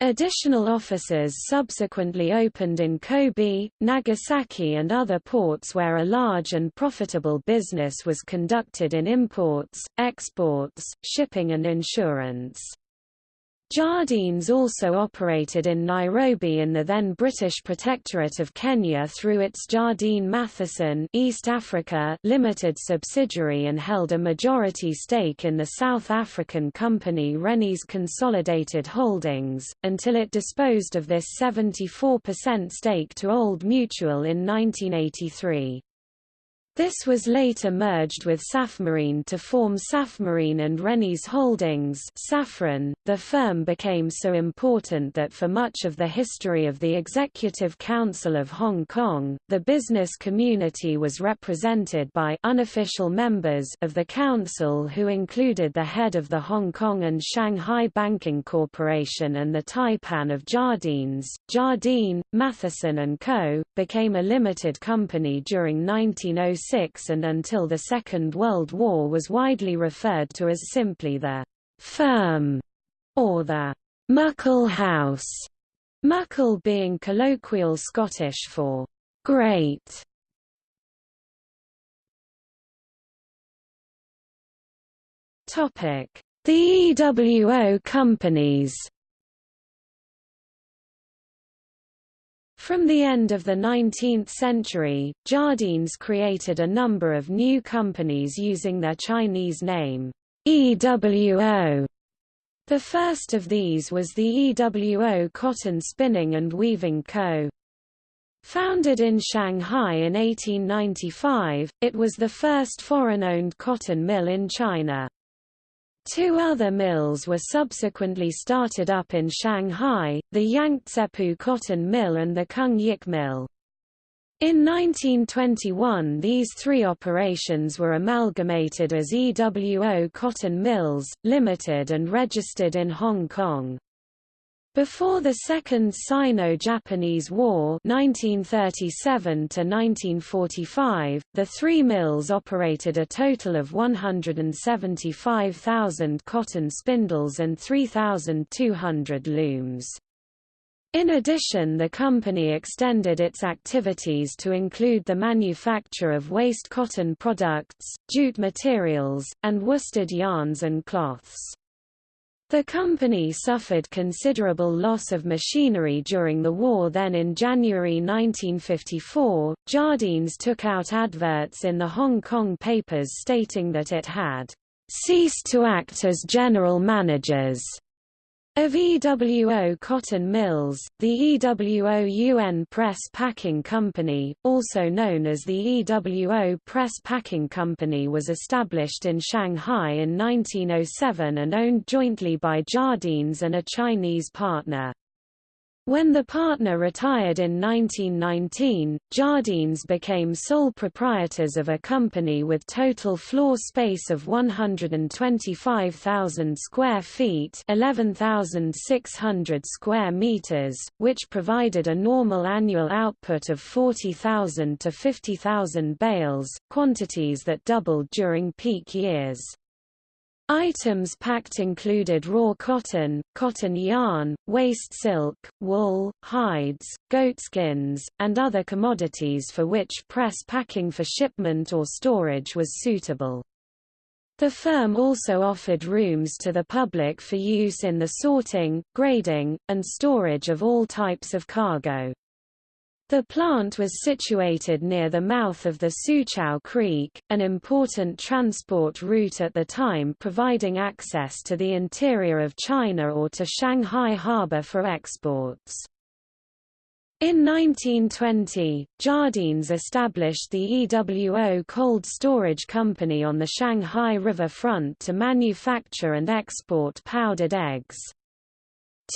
Additional offices subsequently opened in Kobe, Nagasaki and other ports where a large and profitable business was conducted in imports, exports, shipping and insurance. Jardines also operated in Nairobi in the then British Protectorate of Kenya through its Jardine Matheson East Africa Limited subsidiary and held a majority stake in the South African company Rennie's Consolidated Holdings, until it disposed of this 74% stake to Old Mutual in 1983. This was later merged with Safmarine to form Safmarine and Rennie's Holdings Safren. .The firm became so important that for much of the history of the Executive Council of Hong Kong, the business community was represented by unofficial members of the council who included the head of the Hong Kong and Shanghai Banking Corporation and the Taipan of Jardines. Jardine, Matheson Co. became a limited company during 1906 and until the Second World War was widely referred to as simply the firm or the Muckle House, muckle being colloquial Scottish for great. Topic: The EWO companies. From the end of the 19th century, Jardines created a number of new companies using their Chinese name, EWO. The first of these was the EWO Cotton Spinning and Weaving Co. Founded in Shanghai in 1895, it was the first foreign-owned cotton mill in China. Two other mills were subsequently started up in Shanghai, the Yangtzepu Cotton Mill and the Kung Yik Mill. In 1921 these three operations were amalgamated as EWO Cotton Mills, Limited and registered in Hong Kong. Before the Second Sino-Japanese War 1937 the three mills operated a total of 175,000 cotton spindles and 3,200 looms. In addition the company extended its activities to include the manufacture of waste cotton products, jute materials, and worsted yarns and cloths. The company suffered considerable loss of machinery during the war. Then in January 1954, Jardines took out adverts in the Hong Kong papers stating that it had ceased to act as general managers of EWO cotton mills, the EWO UN Press Packing Company, also known as the EWO Press Packing Company was established in Shanghai in 1907 and owned jointly by Jardines and a Chinese partner. When the partner retired in 1919, Jardines became sole proprietors of a company with total floor space of 125,000 square feet 11,600 square meters, which provided a normal annual output of 40,000 to 50,000 bales, quantities that doubled during peak years. Items packed included raw cotton, cotton yarn, waste silk, wool, hides, goatskins, and other commodities for which press packing for shipment or storage was suitable. The firm also offered rooms to the public for use in the sorting, grading, and storage of all types of cargo. The plant was situated near the mouth of the Soochow Creek, an important transport route at the time providing access to the interior of China or to Shanghai harbor for exports. In 1920, Jardines established the EWO Cold Storage Company on the Shanghai River front to manufacture and export powdered eggs.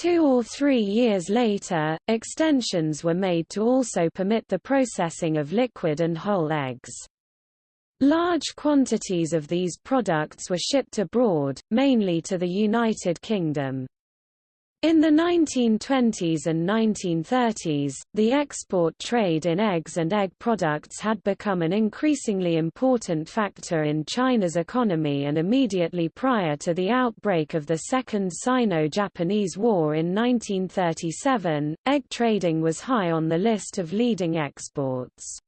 Two or three years later, extensions were made to also permit the processing of liquid and whole eggs. Large quantities of these products were shipped abroad, mainly to the United Kingdom. In the 1920s and 1930s, the export trade in eggs and egg products had become an increasingly important factor in China's economy and immediately prior to the outbreak of the Second Sino-Japanese War in 1937, egg trading was high on the list of leading exports.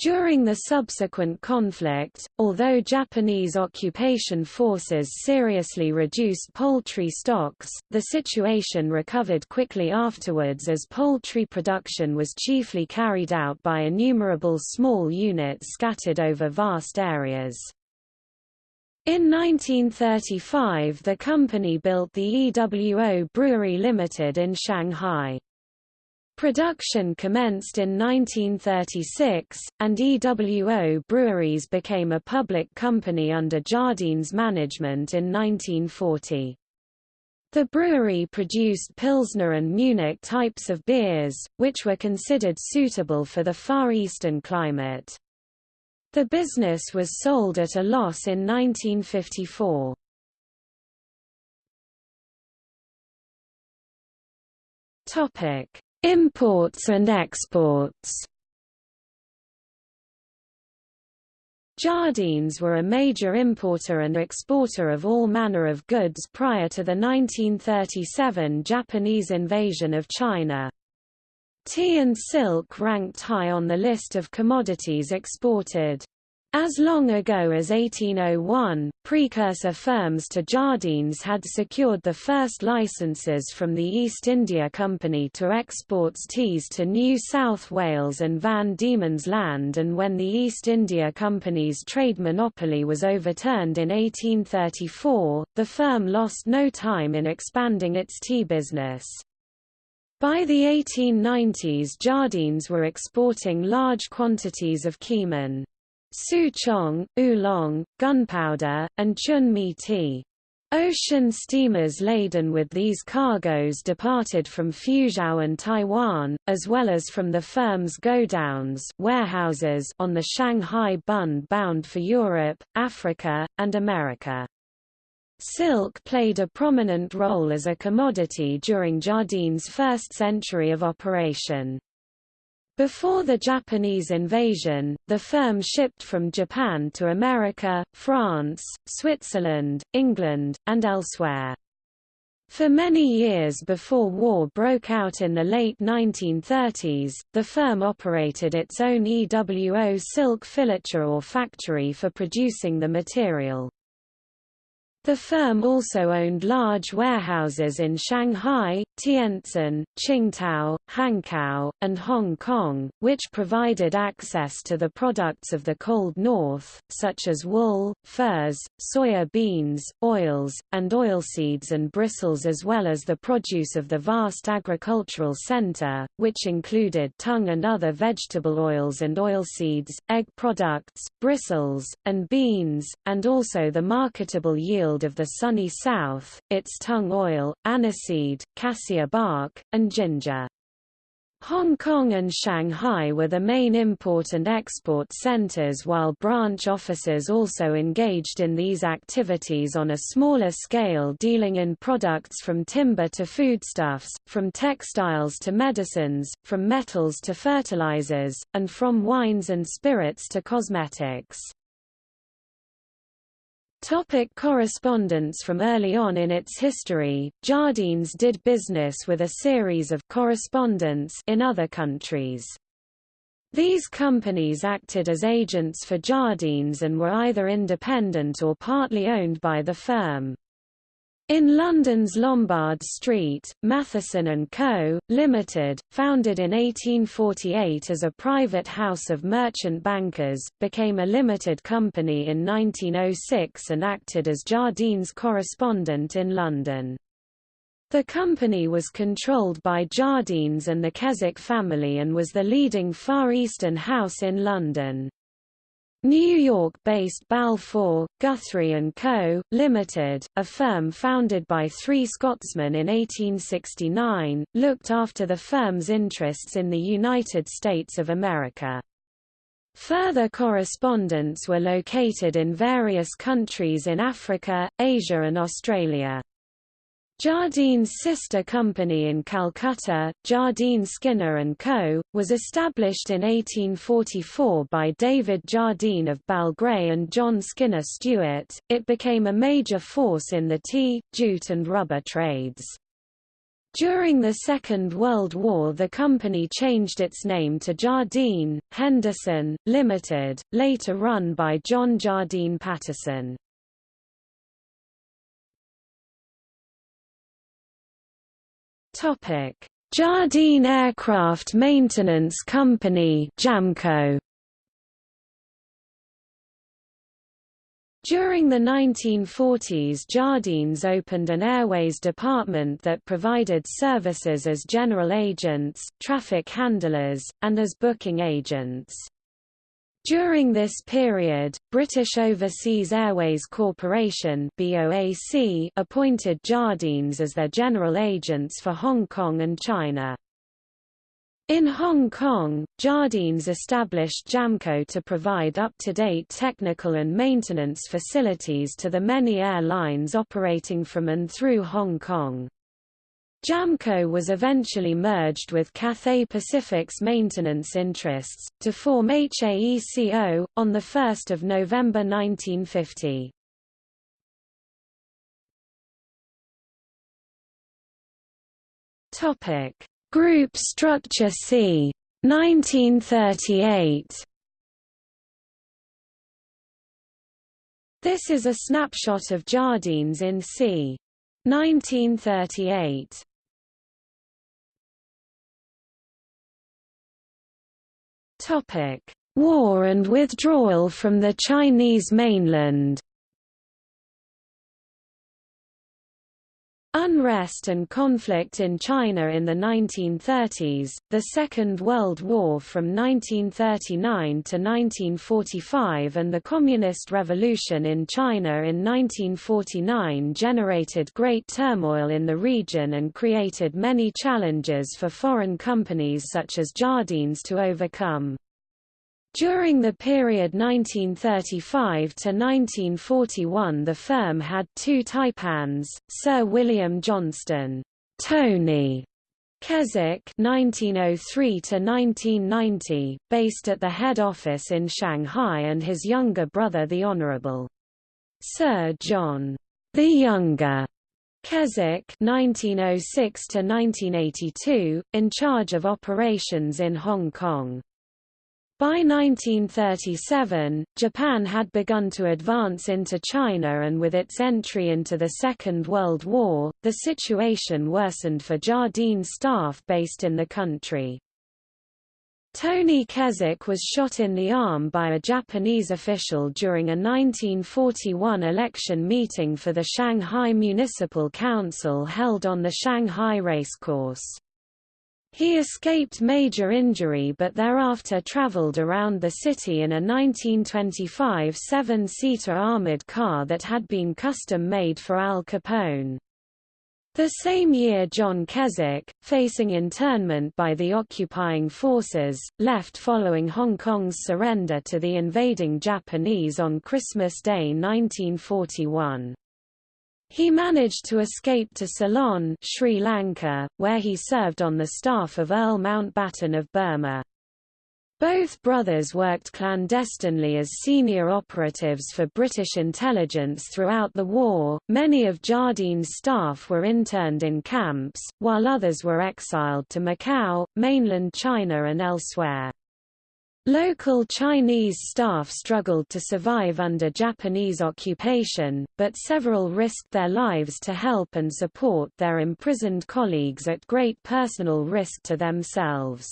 During the subsequent conflict, although Japanese occupation forces seriously reduced poultry stocks, the situation recovered quickly afterwards as poultry production was chiefly carried out by innumerable small units scattered over vast areas. In 1935 the company built the EWO Brewery Limited in Shanghai. Production commenced in 1936, and EWO Breweries became a public company under Jardines management in 1940. The brewery produced Pilsner and Munich types of beers, which were considered suitable for the Far Eastern climate. The business was sold at a loss in 1954. Topic: Imports and exports Jardines were a major importer and exporter of all manner of goods prior to the 1937 Japanese invasion of China. Tea and silk ranked high on the list of commodities exported. As long ago as 1801, precursor firms to Jardines had secured the first licenses from the East India Company to export teas to New South Wales and Van Diemen's Land and when the East India Company's trade monopoly was overturned in 1834, the firm lost no time in expanding its tea business. By the 1890s Jardines were exporting large quantities of Keemun. Souchong, oolong, gunpowder, and chun mee tea. Ocean steamers laden with these cargoes departed from Fuzhou and Taiwan, as well as from the firm's godowns warehouses on the Shanghai Bund bound for Europe, Africa, and America. Silk played a prominent role as a commodity during Jardines' first century of operation. Before the Japanese invasion, the firm shipped from Japan to America, France, Switzerland, England, and elsewhere. For many years before war broke out in the late 1930s, the firm operated its own EWO silk filature or factory for producing the material. The firm also owned large warehouses in Shanghai, Tientsin, Qingdao, Hankow, and Hong Kong, which provided access to the products of the Cold North, such as wool, furs, soya beans, oils, and oilseeds and bristles as well as the produce of the vast agricultural center, which included tung and other vegetable oils and oilseeds, egg products, bristles, and beans, and also the marketable yield of the sunny south, its tung oil, aniseed, cassia bark, and ginger. Hong Kong and Shanghai were the main import and export centers while branch offices also engaged in these activities on a smaller scale dealing in products from timber to foodstuffs, from textiles to medicines, from metals to fertilizers, and from wines and spirits to cosmetics. Topic correspondence From early on in its history, Jardines did business with a series of correspondents in other countries. These companies acted as agents for Jardines and were either independent or partly owned by the firm. In London's Lombard Street, Matheson & Co., Limited, founded in 1848 as a private house of merchant bankers, became a limited company in 1906 and acted as Jardines' correspondent in London. The company was controlled by Jardines and the Keswick family and was the leading Far Eastern house in London. New York-based Balfour, Guthrie & Co., Limited, a firm founded by three Scotsmen in 1869, looked after the firm's interests in the United States of America. Further correspondents were located in various countries in Africa, Asia and Australia. Jardine's sister company in Calcutta, Jardine Skinner & Co., was established in 1844 by David Jardine of Balgray and John Skinner Stewart. It became a major force in the tea, jute and rubber trades. During the Second World War the company changed its name to Jardine, Henderson, Limited, later run by John Jardine Paterson. Topic: Jardine Aircraft Maintenance Company (JAMCO). During the 1940s Jardines opened an airways department that provided services as general agents, traffic handlers, and as booking agents. During this period, British Overseas Airways Corporation BOAC appointed Jardines as their general agents for Hong Kong and China. In Hong Kong, Jardines established JAMCO to provide up-to-date technical and maintenance facilities to the many airlines operating from and through Hong Kong. Jamco was eventually merged with Cathay Pacific's maintenance interests, to form HAECO, on 1 November 1950. Group structure c. 1938 This is a snapshot of Jardines in c. 1938. Topic: War and withdrawal from the Chinese mainland. Unrest and conflict in China in the 1930s, the Second World War from 1939 to 1945 and the Communist Revolution in China in 1949 generated great turmoil in the region and created many challenges for foreign companies such as Jardines to overcome. During the period 1935 to 1941 the firm had two taipans, Sir William Johnston Tony Keswick 1903–1990, based at the head office in Shanghai and his younger brother the Honourable Sir John the Younger Keswick 1906–1982, in charge of operations in Hong Kong. By 1937, Japan had begun to advance into China and with its entry into the Second World War, the situation worsened for Jardine staff based in the country. Tony Keswick was shot in the arm by a Japanese official during a 1941 election meeting for the Shanghai Municipal Council held on the Shanghai racecourse. He escaped major injury but thereafter traveled around the city in a 1925 seven-seater armored car that had been custom-made for Al Capone. The same year John Keswick, facing internment by the occupying forces, left following Hong Kong's surrender to the invading Japanese on Christmas Day 1941. He managed to escape to Ceylon, Sri Lanka, where he served on the staff of Earl Mountbatten of Burma. Both brothers worked clandestinely as senior operatives for British intelligence throughout the war. Many of Jardine's staff were interned in camps, while others were exiled to Macau, mainland China, and elsewhere. Local Chinese staff struggled to survive under Japanese occupation, but several risked their lives to help and support their imprisoned colleagues at great personal risk to themselves.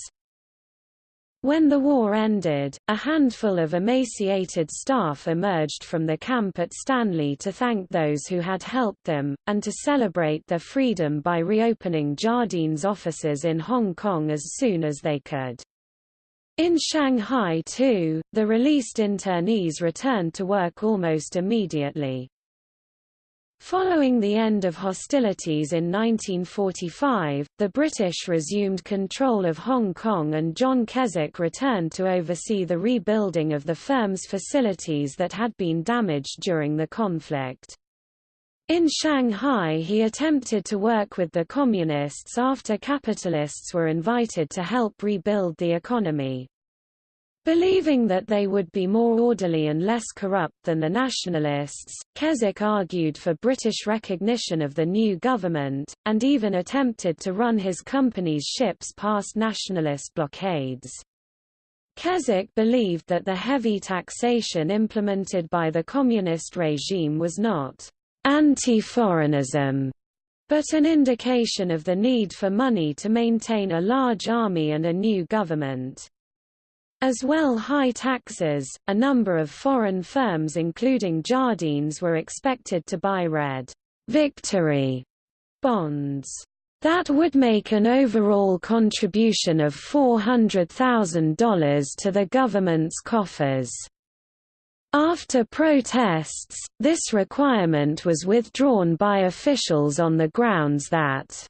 When the war ended, a handful of emaciated staff emerged from the camp at Stanley to thank those who had helped them, and to celebrate their freedom by reopening Jardine's offices in Hong Kong as soon as they could. In Shanghai too, the released internees returned to work almost immediately. Following the end of hostilities in 1945, the British resumed control of Hong Kong and John Keswick returned to oversee the rebuilding of the firm's facilities that had been damaged during the conflict. In Shanghai he attempted to work with the Communists after capitalists were invited to help rebuild the economy. Believing that they would be more orderly and less corrupt than the nationalists, Keswick argued for British recognition of the new government, and even attempted to run his company's ships past nationalist blockades. Keswick believed that the heavy taxation implemented by the communist regime was not anti-foreignism, but an indication of the need for money to maintain a large army and a new government. As well high taxes, a number of foreign firms including Jardines were expected to buy red victory bonds that would make an overall contribution of $400,000 to the government's coffers. After protests, this requirement was withdrawn by officials on the grounds that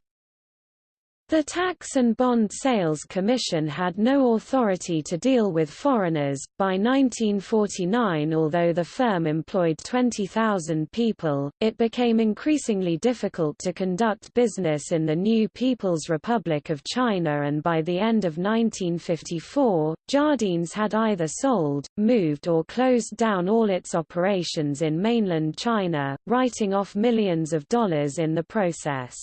the Tax and Bond Sales Commission had no authority to deal with foreigners. By 1949, although the firm employed 20,000 people, it became increasingly difficult to conduct business in the new People's Republic of China, and by the end of 1954, Jardines had either sold, moved, or closed down all its operations in mainland China, writing off millions of dollars in the process.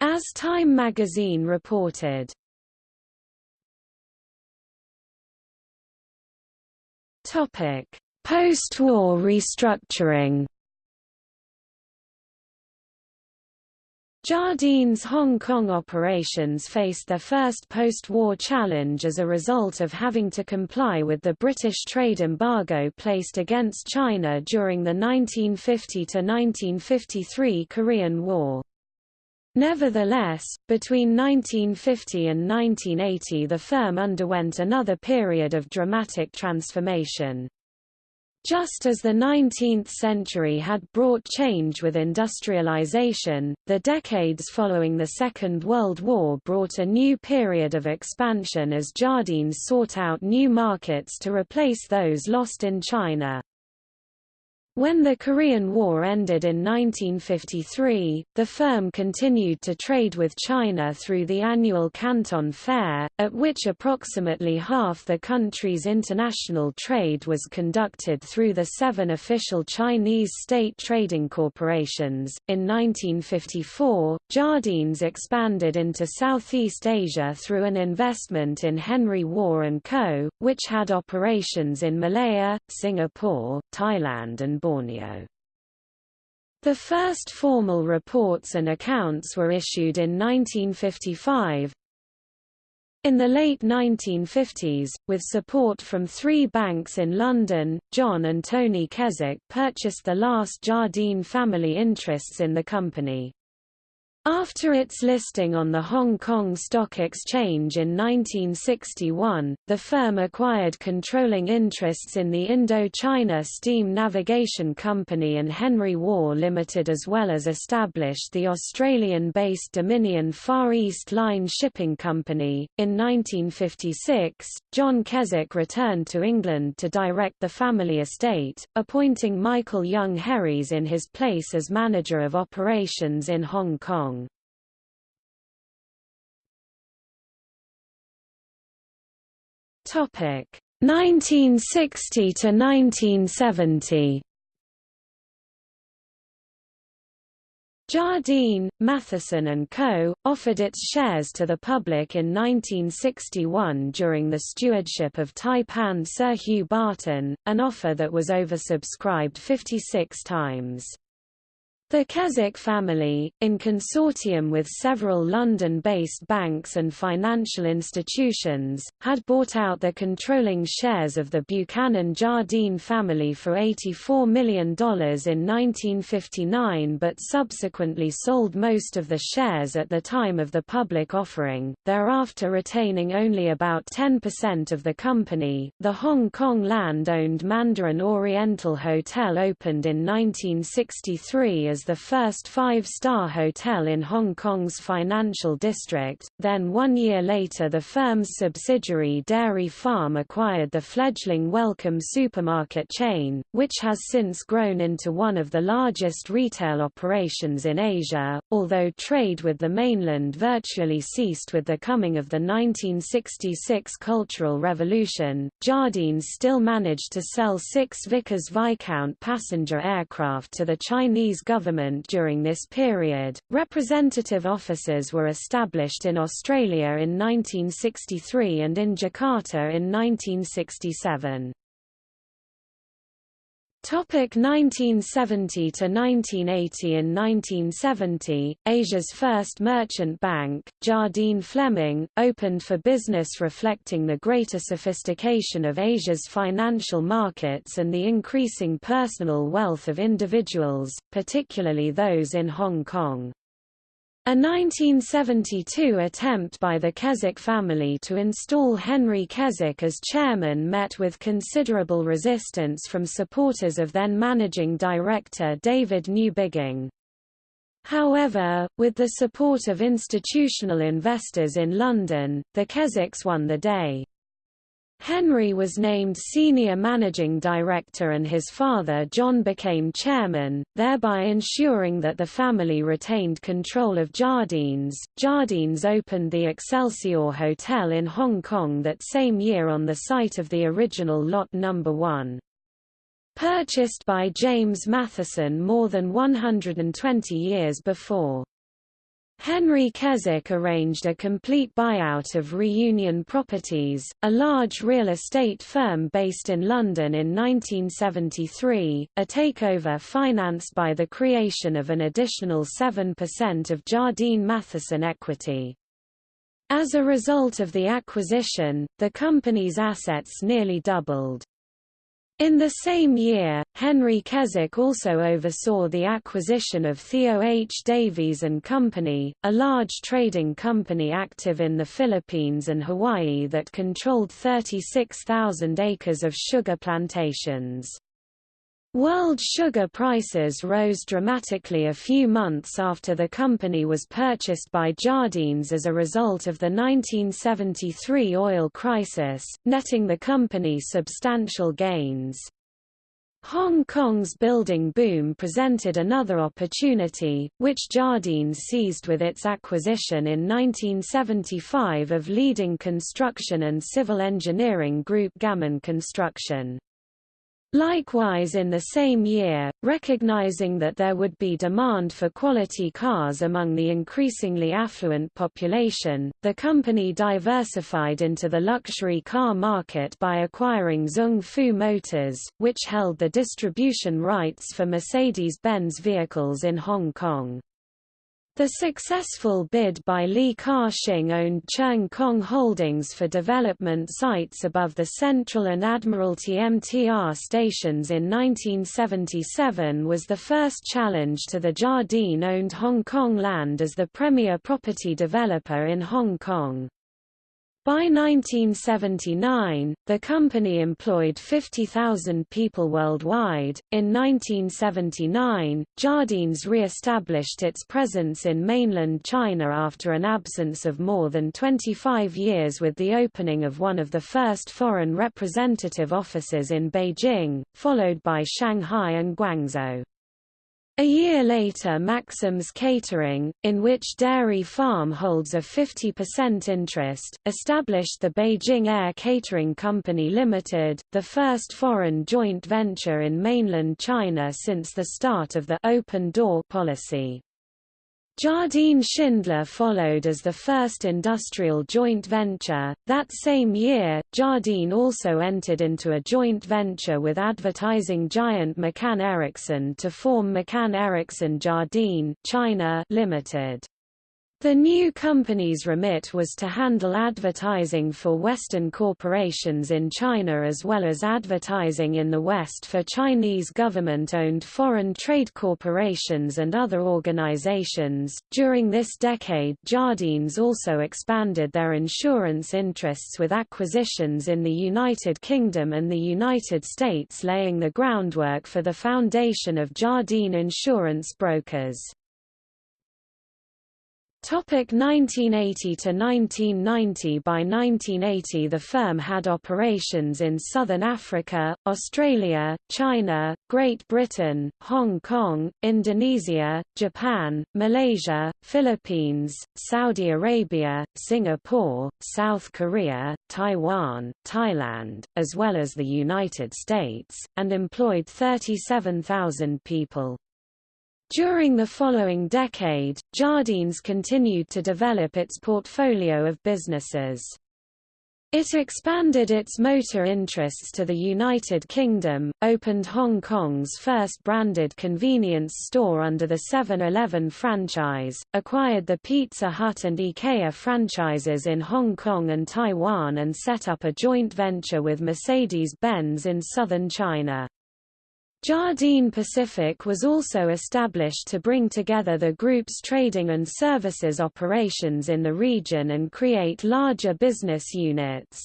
As Time magazine reported, Topic: Post-war restructuring. Jardines' Hong Kong operations faced their first post-war challenge as a result of having to comply with the British trade embargo placed against China during the 1950–1953 Korean War. Nevertheless, between 1950 and 1980 the firm underwent another period of dramatic transformation. Just as the 19th century had brought change with industrialization, the decades following the Second World War brought a new period of expansion as Jardines sought out new markets to replace those lost in China. When the Korean War ended in 1953, the firm continued to trade with China through the annual Canton Fair, at which approximately half the country's international trade was conducted through the seven official Chinese state trading corporations. In 1954, Jardines expanded into Southeast Asia through an investment in Henry Waugh & Co., which had operations in Malaya, Singapore, Thailand and Borneo. The first formal reports and accounts were issued in 1955. In the late 1950s, with support from three banks in London, John and Tony Keswick purchased the last Jardine family interests in the company. After its listing on the Hong Kong Stock Exchange in 1961, the firm acquired controlling interests in the Indo-China Steam Navigation Company and Henry Waugh Limited as well as established the Australian-based Dominion Far East Line Shipping Company. In 1956, John Keswick returned to England to direct the family estate, appointing Michael Young Herries in his place as manager of operations in Hong Kong. Topic 1960 to 1970. Jardine, Matheson and Co., offered its shares to the public in 1961 during the stewardship of Taipan Sir Hugh Barton, an offer that was oversubscribed 56 times. The Keswick family, in consortium with several London-based banks and financial institutions, had bought out the controlling shares of the Buchanan Jardine family for $84 million in 1959 but subsequently sold most of the shares at the time of the public offering, thereafter retaining only about 10% of the company. The Hong Kong land-owned Mandarin Oriental Hotel opened in 1963 as the first five-star hotel in Hong Kong's financial district, then one year later the firm's subsidiary Dairy Farm acquired the fledgling Wellcome supermarket chain, which has since grown into one of the largest retail operations in Asia, although trade with the mainland virtually ceased with the coming of the 1966 Cultural Revolution. Jardines still managed to sell six Vickers Viscount passenger aircraft to the Chinese government government during this period. Representative offices were established in Australia in 1963 and in Jakarta in 1967. Topic 1970 to 1980 In 1970, Asia's first merchant bank, Jardine Fleming, opened for business reflecting the greater sophistication of Asia's financial markets and the increasing personal wealth of individuals, particularly those in Hong Kong. A 1972 attempt by the Keswick family to install Henry Keswick as chairman met with considerable resistance from supporters of then managing director David Newbigging. However, with the support of institutional investors in London, the Keswicks won the day. Henry was named senior managing director and his father John became chairman, thereby ensuring that the family retained control of Jardines. Jardines opened the Excelsior Hotel in Hong Kong that same year on the site of the original Lot No. 1. Purchased by James Matheson more than 120 years before. Henry Keswick arranged a complete buyout of Reunion Properties, a large real estate firm based in London in 1973, a takeover financed by the creation of an additional 7% of Jardine Matheson equity. As a result of the acquisition, the company's assets nearly doubled. In the same year, Henry Keswick also oversaw the acquisition of Theo H. Davies and Company, a large trading company active in the Philippines and Hawaii that controlled 36,000 acres of sugar plantations. World sugar prices rose dramatically a few months after the company was purchased by Jardines as a result of the 1973 oil crisis, netting the company substantial gains. Hong Kong's building boom presented another opportunity, which Jardines seized with its acquisition in 1975 of leading construction and civil engineering group Gammon Construction. Likewise in the same year, recognizing that there would be demand for quality cars among the increasingly affluent population, the company diversified into the luxury car market by acquiring Zung Fu Motors, which held the distribution rights for Mercedes-Benz vehicles in Hong Kong. The successful bid by Li Ka-shing owned Cheung Kong Holdings for development sites above the Central and Admiralty MTR stations in 1977 was the first challenge to the Jardine-owned Hong Kong land as the premier property developer in Hong Kong. By 1979, the company employed 50,000 people worldwide. In 1979, Jardines re-established its presence in mainland China after an absence of more than 25 years with the opening of one of the first foreign representative offices in Beijing, followed by Shanghai and Guangzhou. A year later Maxim's Catering, in which Dairy Farm holds a 50% interest, established the Beijing Air Catering Company Limited, the first foreign joint venture in mainland China since the start of the «open door» policy. Jardine Schindler followed as the first industrial joint venture. That same year, Jardine also entered into a joint venture with advertising giant McCann Erickson to form McCann Erickson Jardine China Limited. The new company's remit was to handle advertising for Western corporations in China as well as advertising in the West for Chinese government-owned foreign trade corporations and other organizations. During this decade, Jardines also expanded their insurance interests with acquisitions in the United Kingdom and the United States laying the groundwork for the foundation of Jardine Insurance Brokers. Topic 1980 to 1990 By 1980 the firm had operations in southern Africa, Australia, China, Great Britain, Hong Kong, Indonesia, Japan, Malaysia, Philippines, Saudi Arabia, Singapore, South Korea, Taiwan, Thailand, as well as the United States, and employed 37,000 people. During the following decade, Jardines continued to develop its portfolio of businesses. It expanded its motor interests to the United Kingdom, opened Hong Kong's first branded convenience store under the 7-Eleven franchise, acquired the Pizza Hut and IKEA franchises in Hong Kong and Taiwan and set up a joint venture with Mercedes-Benz in southern China. Jardine Pacific was also established to bring together the group's trading and services operations in the region and create larger business units.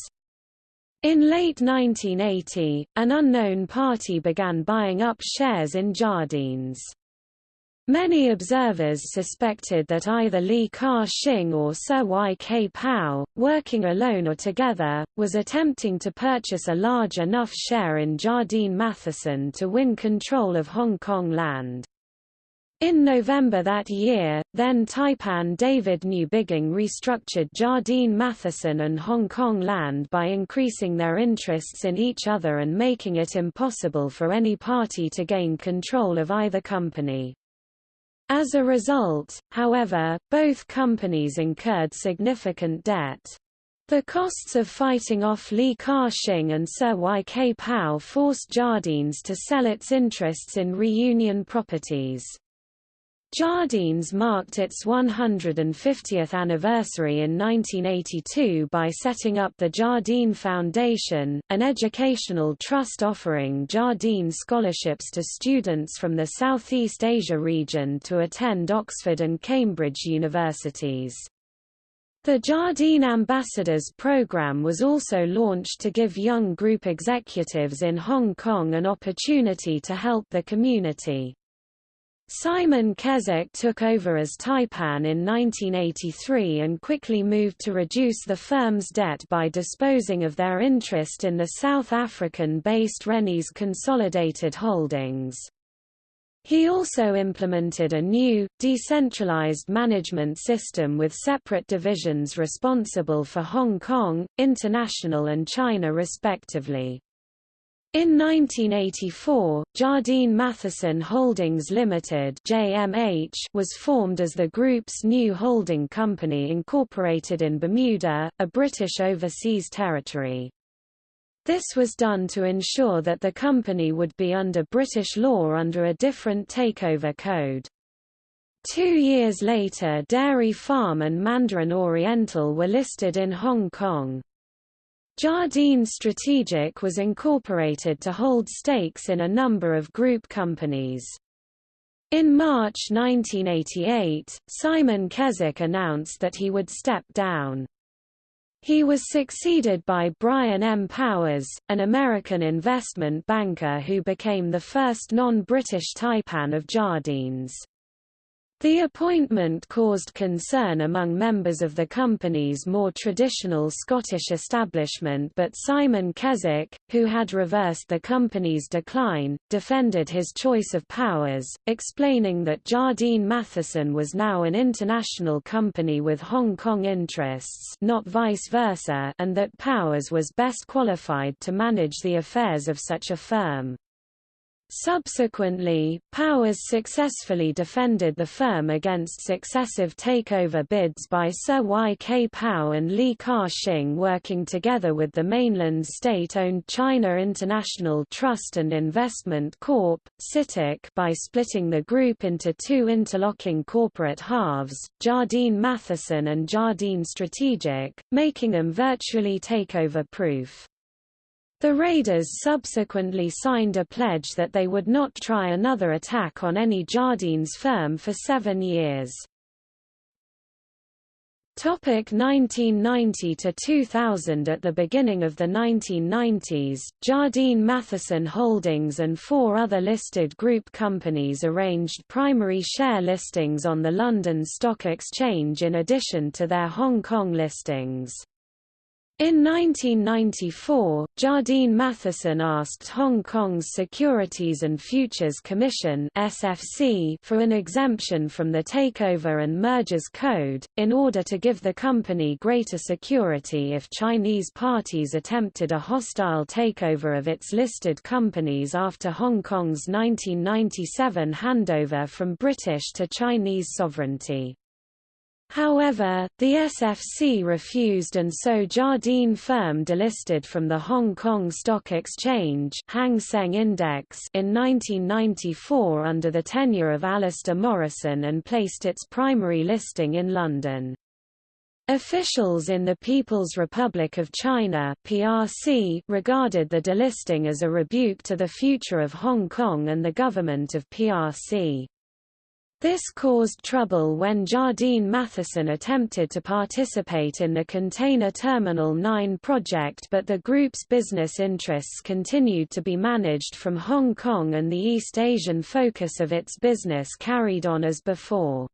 In late 1980, an unknown party began buying up shares in Jardines. Many observers suspected that either Li Ka-shing or Sir Y.K. Pao, working alone or together, was attempting to purchase a large enough share in Jardine Matheson to win control of Hong Kong land. In November that year, then Taipan David Newbigging restructured Jardine Matheson and Hong Kong Land by increasing their interests in each other and making it impossible for any party to gain control of either company. As a result, however, both companies incurred significant debt. The costs of fighting off Li Ka-shing and Sir Y.K. Pao forced Jardines to sell its interests in Reunion Properties. Jardines marked its 150th anniversary in 1982 by setting up the Jardine Foundation, an educational trust offering Jardine scholarships to students from the Southeast Asia region to attend Oxford and Cambridge universities. The Jardine Ambassadors program was also launched to give young group executives in Hong Kong an opportunity to help the community. Simon Keswick took over as Taipan in 1983 and quickly moved to reduce the firm's debt by disposing of their interest in the South African-based Rennies Consolidated Holdings. He also implemented a new, decentralized management system with separate divisions responsible for Hong Kong, International and China respectively. In 1984, Jardine Matheson Holdings Limited (JMH) was formed as the group's new holding company incorporated in Bermuda, a British overseas territory. This was done to ensure that the company would be under British law under a different takeover code. Two years later Dairy Farm and Mandarin Oriental were listed in Hong Kong. Jardine Strategic was incorporated to hold stakes in a number of group companies. In March 1988, Simon Keswick announced that he would step down. He was succeeded by Brian M. Powers, an American investment banker who became the first non-British Taipan of Jardines. The appointment caused concern among members of the company's more traditional Scottish establishment but Simon Keswick, who had reversed the company's decline, defended his choice of powers, explaining that Jardine Matheson was now an international company with Hong Kong interests not vice versa and that Powers was best qualified to manage the affairs of such a firm. Subsequently, Powers successfully defended the firm against successive takeover bids by Sir Y. K. Pao and Li Ka-shing working together with the mainland state-owned China International Trust and Investment Corp. CITIC, by splitting the group into two interlocking corporate halves, Jardine Matheson and Jardine Strategic, making them virtually takeover-proof. The raiders subsequently signed a pledge that they would not try another attack on any Jardines firm for seven years. Topic 1990 to 2000 At the beginning of the 1990s, Jardine Matheson Holdings and four other listed group companies arranged primary share listings on the London Stock Exchange in addition to their Hong Kong listings. In 1994, Jardine Matheson asked Hong Kong's Securities and Futures Commission (SFC) for an exemption from the Takeover and Mergers Code, in order to give the company greater security if Chinese parties attempted a hostile takeover of its listed companies after Hong Kong's 1997 handover from British to Chinese sovereignty. However, the SFC refused and so Jardine firm delisted from the Hong Kong Stock Exchange Hang Seng Index in 1994 under the tenure of Alasdair Morrison and placed its primary listing in London. Officials in the People's Republic of China PRC regarded the delisting as a rebuke to the future of Hong Kong and the government of PRC. This caused trouble when Jardine Matheson attempted to participate in the Container Terminal 9 project but the group's business interests continued to be managed from Hong Kong and the East Asian focus of its business carried on as before.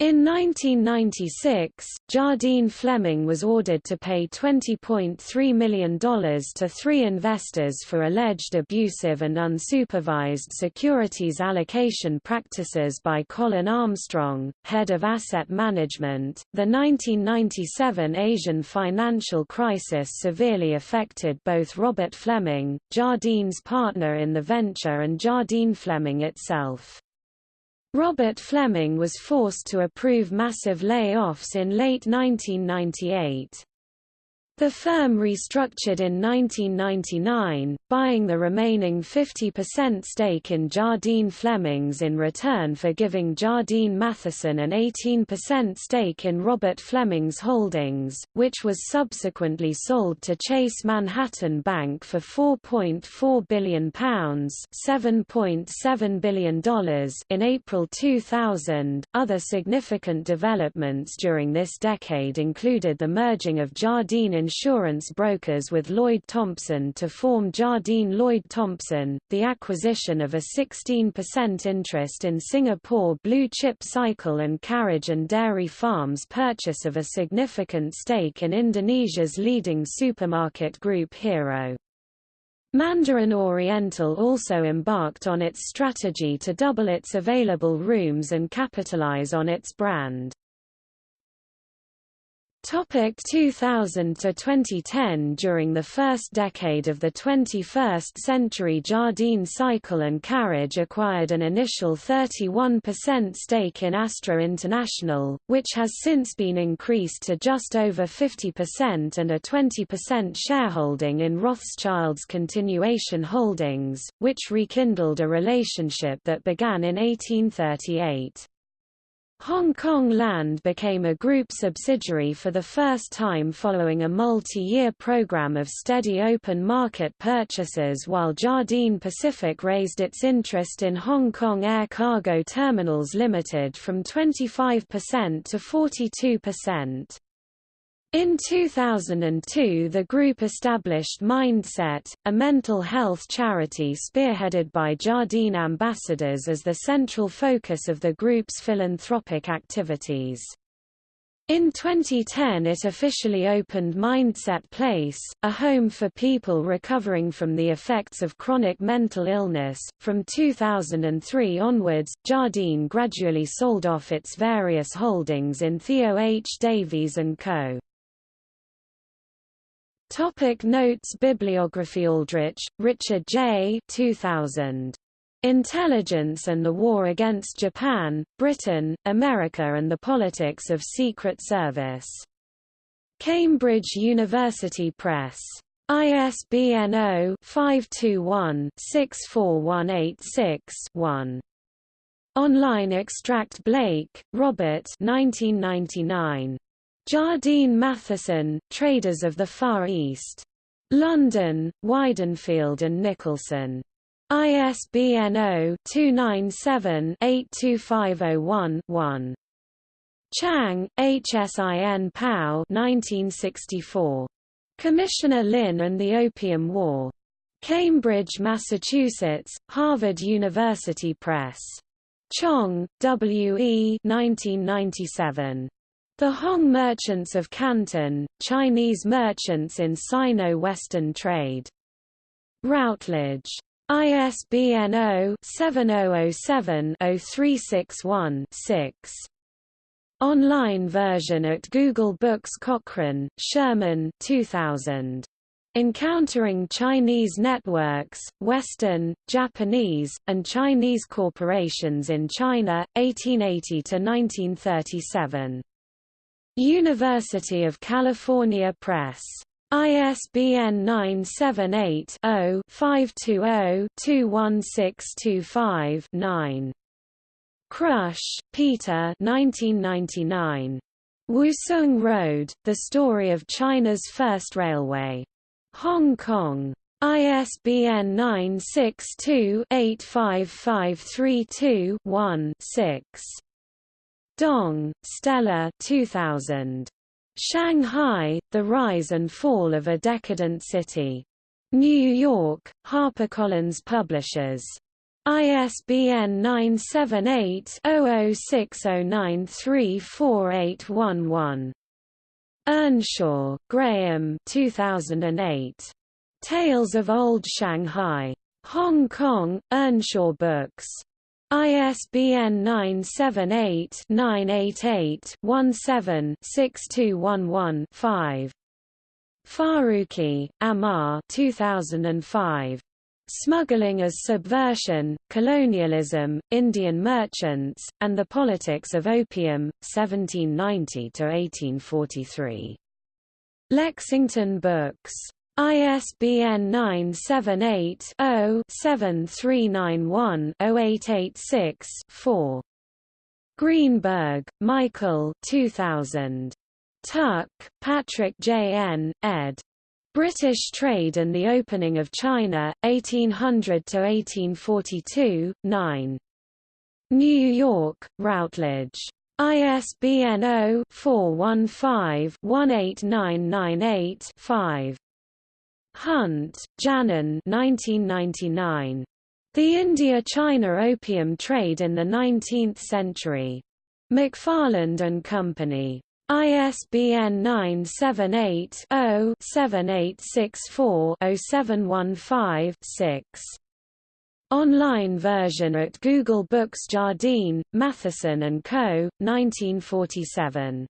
In 1996, Jardine Fleming was ordered to pay $20.3 million to three investors for alleged abusive and unsupervised securities allocation practices by Colin Armstrong, head of asset management. The 1997 Asian financial crisis severely affected both Robert Fleming, Jardine's partner in the venture, and Jardine Fleming itself. Robert Fleming was forced to approve massive layoffs in late 1998. The firm restructured in 1999, buying the remaining 50% stake in Jardine Flemings in return for giving Jardine Matheson an 18% stake in Robert Fleming's holdings, which was subsequently sold to Chase Manhattan Bank for £4.4 billion $7.7 billion in April 2000. Other significant developments during this decade included the merging of Jardine insurance brokers with Lloyd Thompson to form Jardine Lloyd Thompson, the acquisition of a 16% interest in Singapore Blue Chip Cycle and Carriage and Dairy Farms purchase of a significant stake in Indonesia's leading supermarket group Hero. Mandarin Oriental also embarked on its strategy to double its available rooms and capitalize on its brand. Topic 2000 to 2010 During the first decade of the 21st century Jardine Cycle and Carriage acquired an initial 31% stake in Astra International, which has since been increased to just over 50% and a 20% shareholding in Rothschild's Continuation Holdings, which rekindled a relationship that began in 1838. Hong Kong Land became a group subsidiary for the first time following a multi-year program of steady open market purchases while Jardine Pacific raised its interest in Hong Kong Air Cargo Terminals Limited from 25% to 42%. In 2002 the group established Mindset, a mental health charity spearheaded by Jardine ambassadors as the central focus of the group's philanthropic activities. In 2010 it officially opened Mindset Place, a home for people recovering from the effects of chronic mental illness. From 2003 onwards, Jardine gradually sold off its various holdings in Theo H. Davies & Co. Topic Notes Bibliography Aldrich, Richard J. 2000. Intelligence and the War Against Japan, Britain, America and the Politics of Secret Service. Cambridge University Press. ISBN 0-521-64186-1. Online Extract Blake, Robert 1999. Jardine Matheson, Traders of the Far East. London, Weidenfeld and Nicolson. ISBN 0-297-82501-1. Chang, HSIN Pao 1964. Commissioner Lin and the Opium War. Cambridge, Massachusetts, Harvard University Press. Cheong, W. E. 1997. The Hong Merchants of Canton, Chinese Merchants in Sino-Western Trade. Routledge. ISBN 0-7007-0361-6. Online version at Google Books Cochran, Sherman 2000. Encountering Chinese Networks, Western, Japanese, and Chinese Corporations in China, 1880–1937. University of California Press. ISBN 978-0-520-21625-9. Crush, Peter 1999. Wusong Road, The Story of China's First Railway. Hong Kong. ISBN 962-855321-6. Dong, Stella 2000. Shanghai, The Rise and Fall of a Decadent City. New York, HarperCollins Publishers. ISBN 978-0060934811. Earnshaw, Graham 2008. Tales of Old Shanghai. Hong Kong, Earnshaw Books. ISBN 978-988-17-6211-5. Farooqui, Ammar 2005. Smuggling as Subversion, Colonialism, Indian Merchants, and the Politics of Opium, 1790–1843. Lexington Books. ISBN 978-0-7391-0886-4. Greenberg, Michael 2000. Tuck, Patrick J. N., ed. British Trade and the Opening of China, 1800–1842, 9. New York, Routledge. ISBN 0-415-18998-5. Hunt, Janin 1999. The India-China Opium Trade in the Nineteenth Century. McFarland and Company. ISBN 978-0-7864-0715-6. Online version at Google Books Jardine, Matheson and Co., 1947.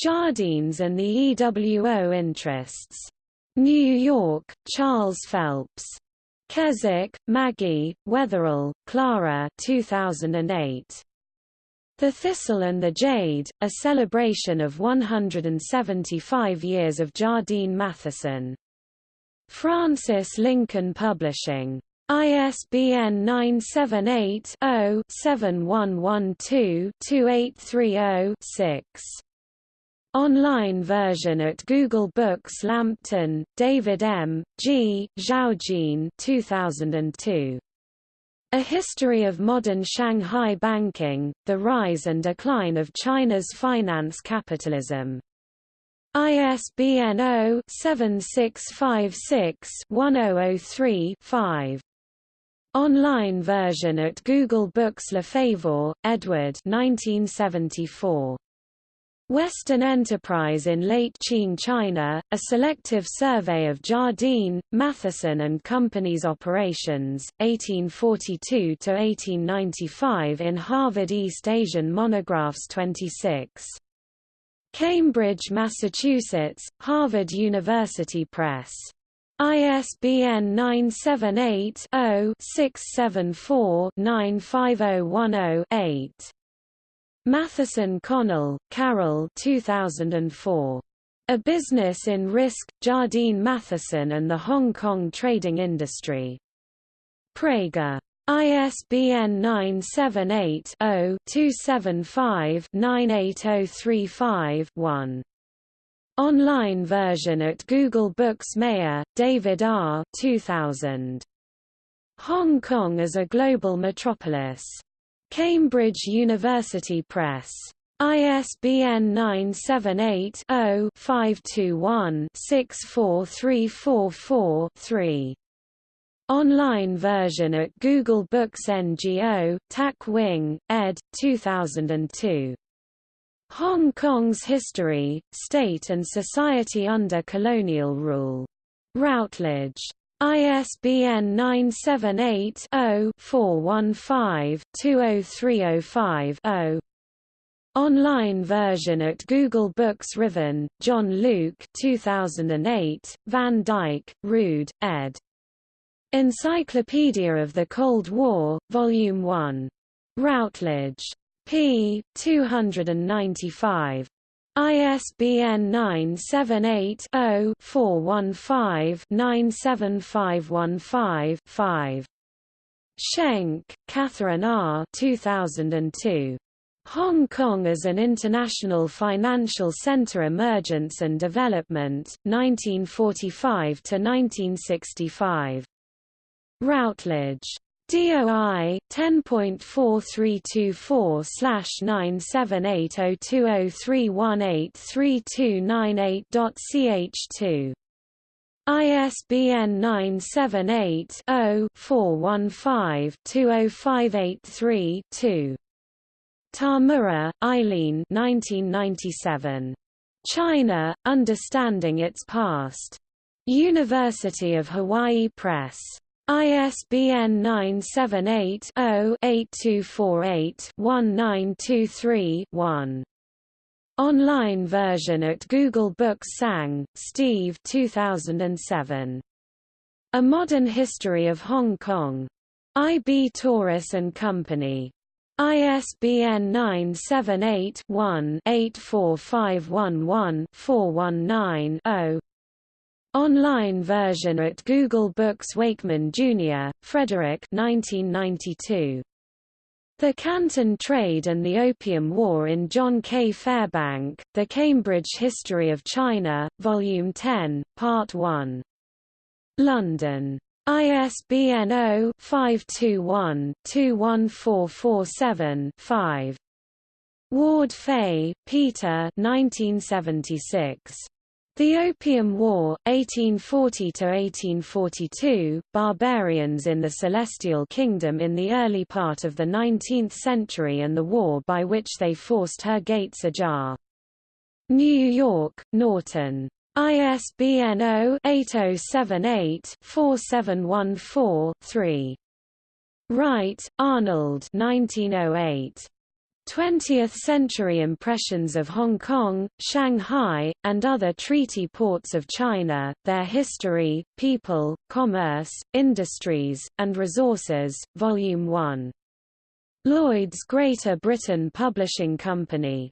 Jardines and the EWO Interests. New York, Charles Phelps. Keswick, Maggie, Weatherall, Clara 2008. The Thistle and the Jade, a celebration of 175 years of Jardine Matheson. Frances Lincoln Publishing. ISBN 978-0-7112-2830-6. Online version at Google Books Lampton, David M., G., Zhaojin 2002. A History of Modern Shanghai Banking, The Rise and Decline of China's Finance Capitalism. ISBN 0-7656-1003-5. Online version at Google Books Lefevre, Edward 1974. Western Enterprise in Late Qing China, a selective survey of Jardine, Matheson and Company's operations, 1842–1895 in Harvard East Asian Monographs 26. Cambridge, Massachusetts, Harvard University Press. ISBN 978-0-674-95010-8. Matheson Connell, Carol 2004. A Business in Risk, Jardine Matheson and the Hong Kong Trading Industry. Praeger. ISBN 978-0-275-98035-1. Online version at Google Books Meyer, David R. 2000. Hong Kong as a Global Metropolis. Cambridge University Press. ISBN 978-0-521-64344-3. Online version at Google Books NGO, Tak Wing, ed. 2002. Hong Kong's History, State and Society under Colonial Rule. Routledge. ISBN 978-0-415-20305-0. Online version at Google Books Riven, John Luke 2008, Van Dyke, Ruud, ed. Encyclopedia of the Cold War, Volume 1. Routledge p. 295. ISBN 978-0-415-97515-5. Schenk, Catherine R. 2002. Hong Kong as an International Financial Center Emergence and Development, 1945–1965. Routledge. DOI 10.43247978020318329.ch2 ISBN 978-0-415-20583-2. Tamura, Eileen 1997. China, Understanding Its Past. University of Hawaii Press. ISBN 978-0-8248-1923-1. Online version at Google Books Tsang, Steve 2007. A Modern History of Hong Kong. I. B. Tauris and Company. ISBN 978 one 84511 419 0 Online version at Google Books Wakeman Jr., Frederick 1992. The Canton Trade and the Opium War in John K. Fairbank, The Cambridge History of China, Volume 10, Part 1. London. ISBN 0-521-21447-5. Ward Fay, Peter 1976. The Opium War, 1840–1842, barbarians in the Celestial Kingdom in the early part of the 19th century and the war by which they forced her gates ajar. New York, Norton. ISBN 0-8078-4714-3. Wright, Arnold 1908. 20th-century impressions of Hong Kong, Shanghai, and other treaty ports of China, their history, people, commerce, industries, and resources, Volume 1. Lloyd's Greater Britain Publishing Company.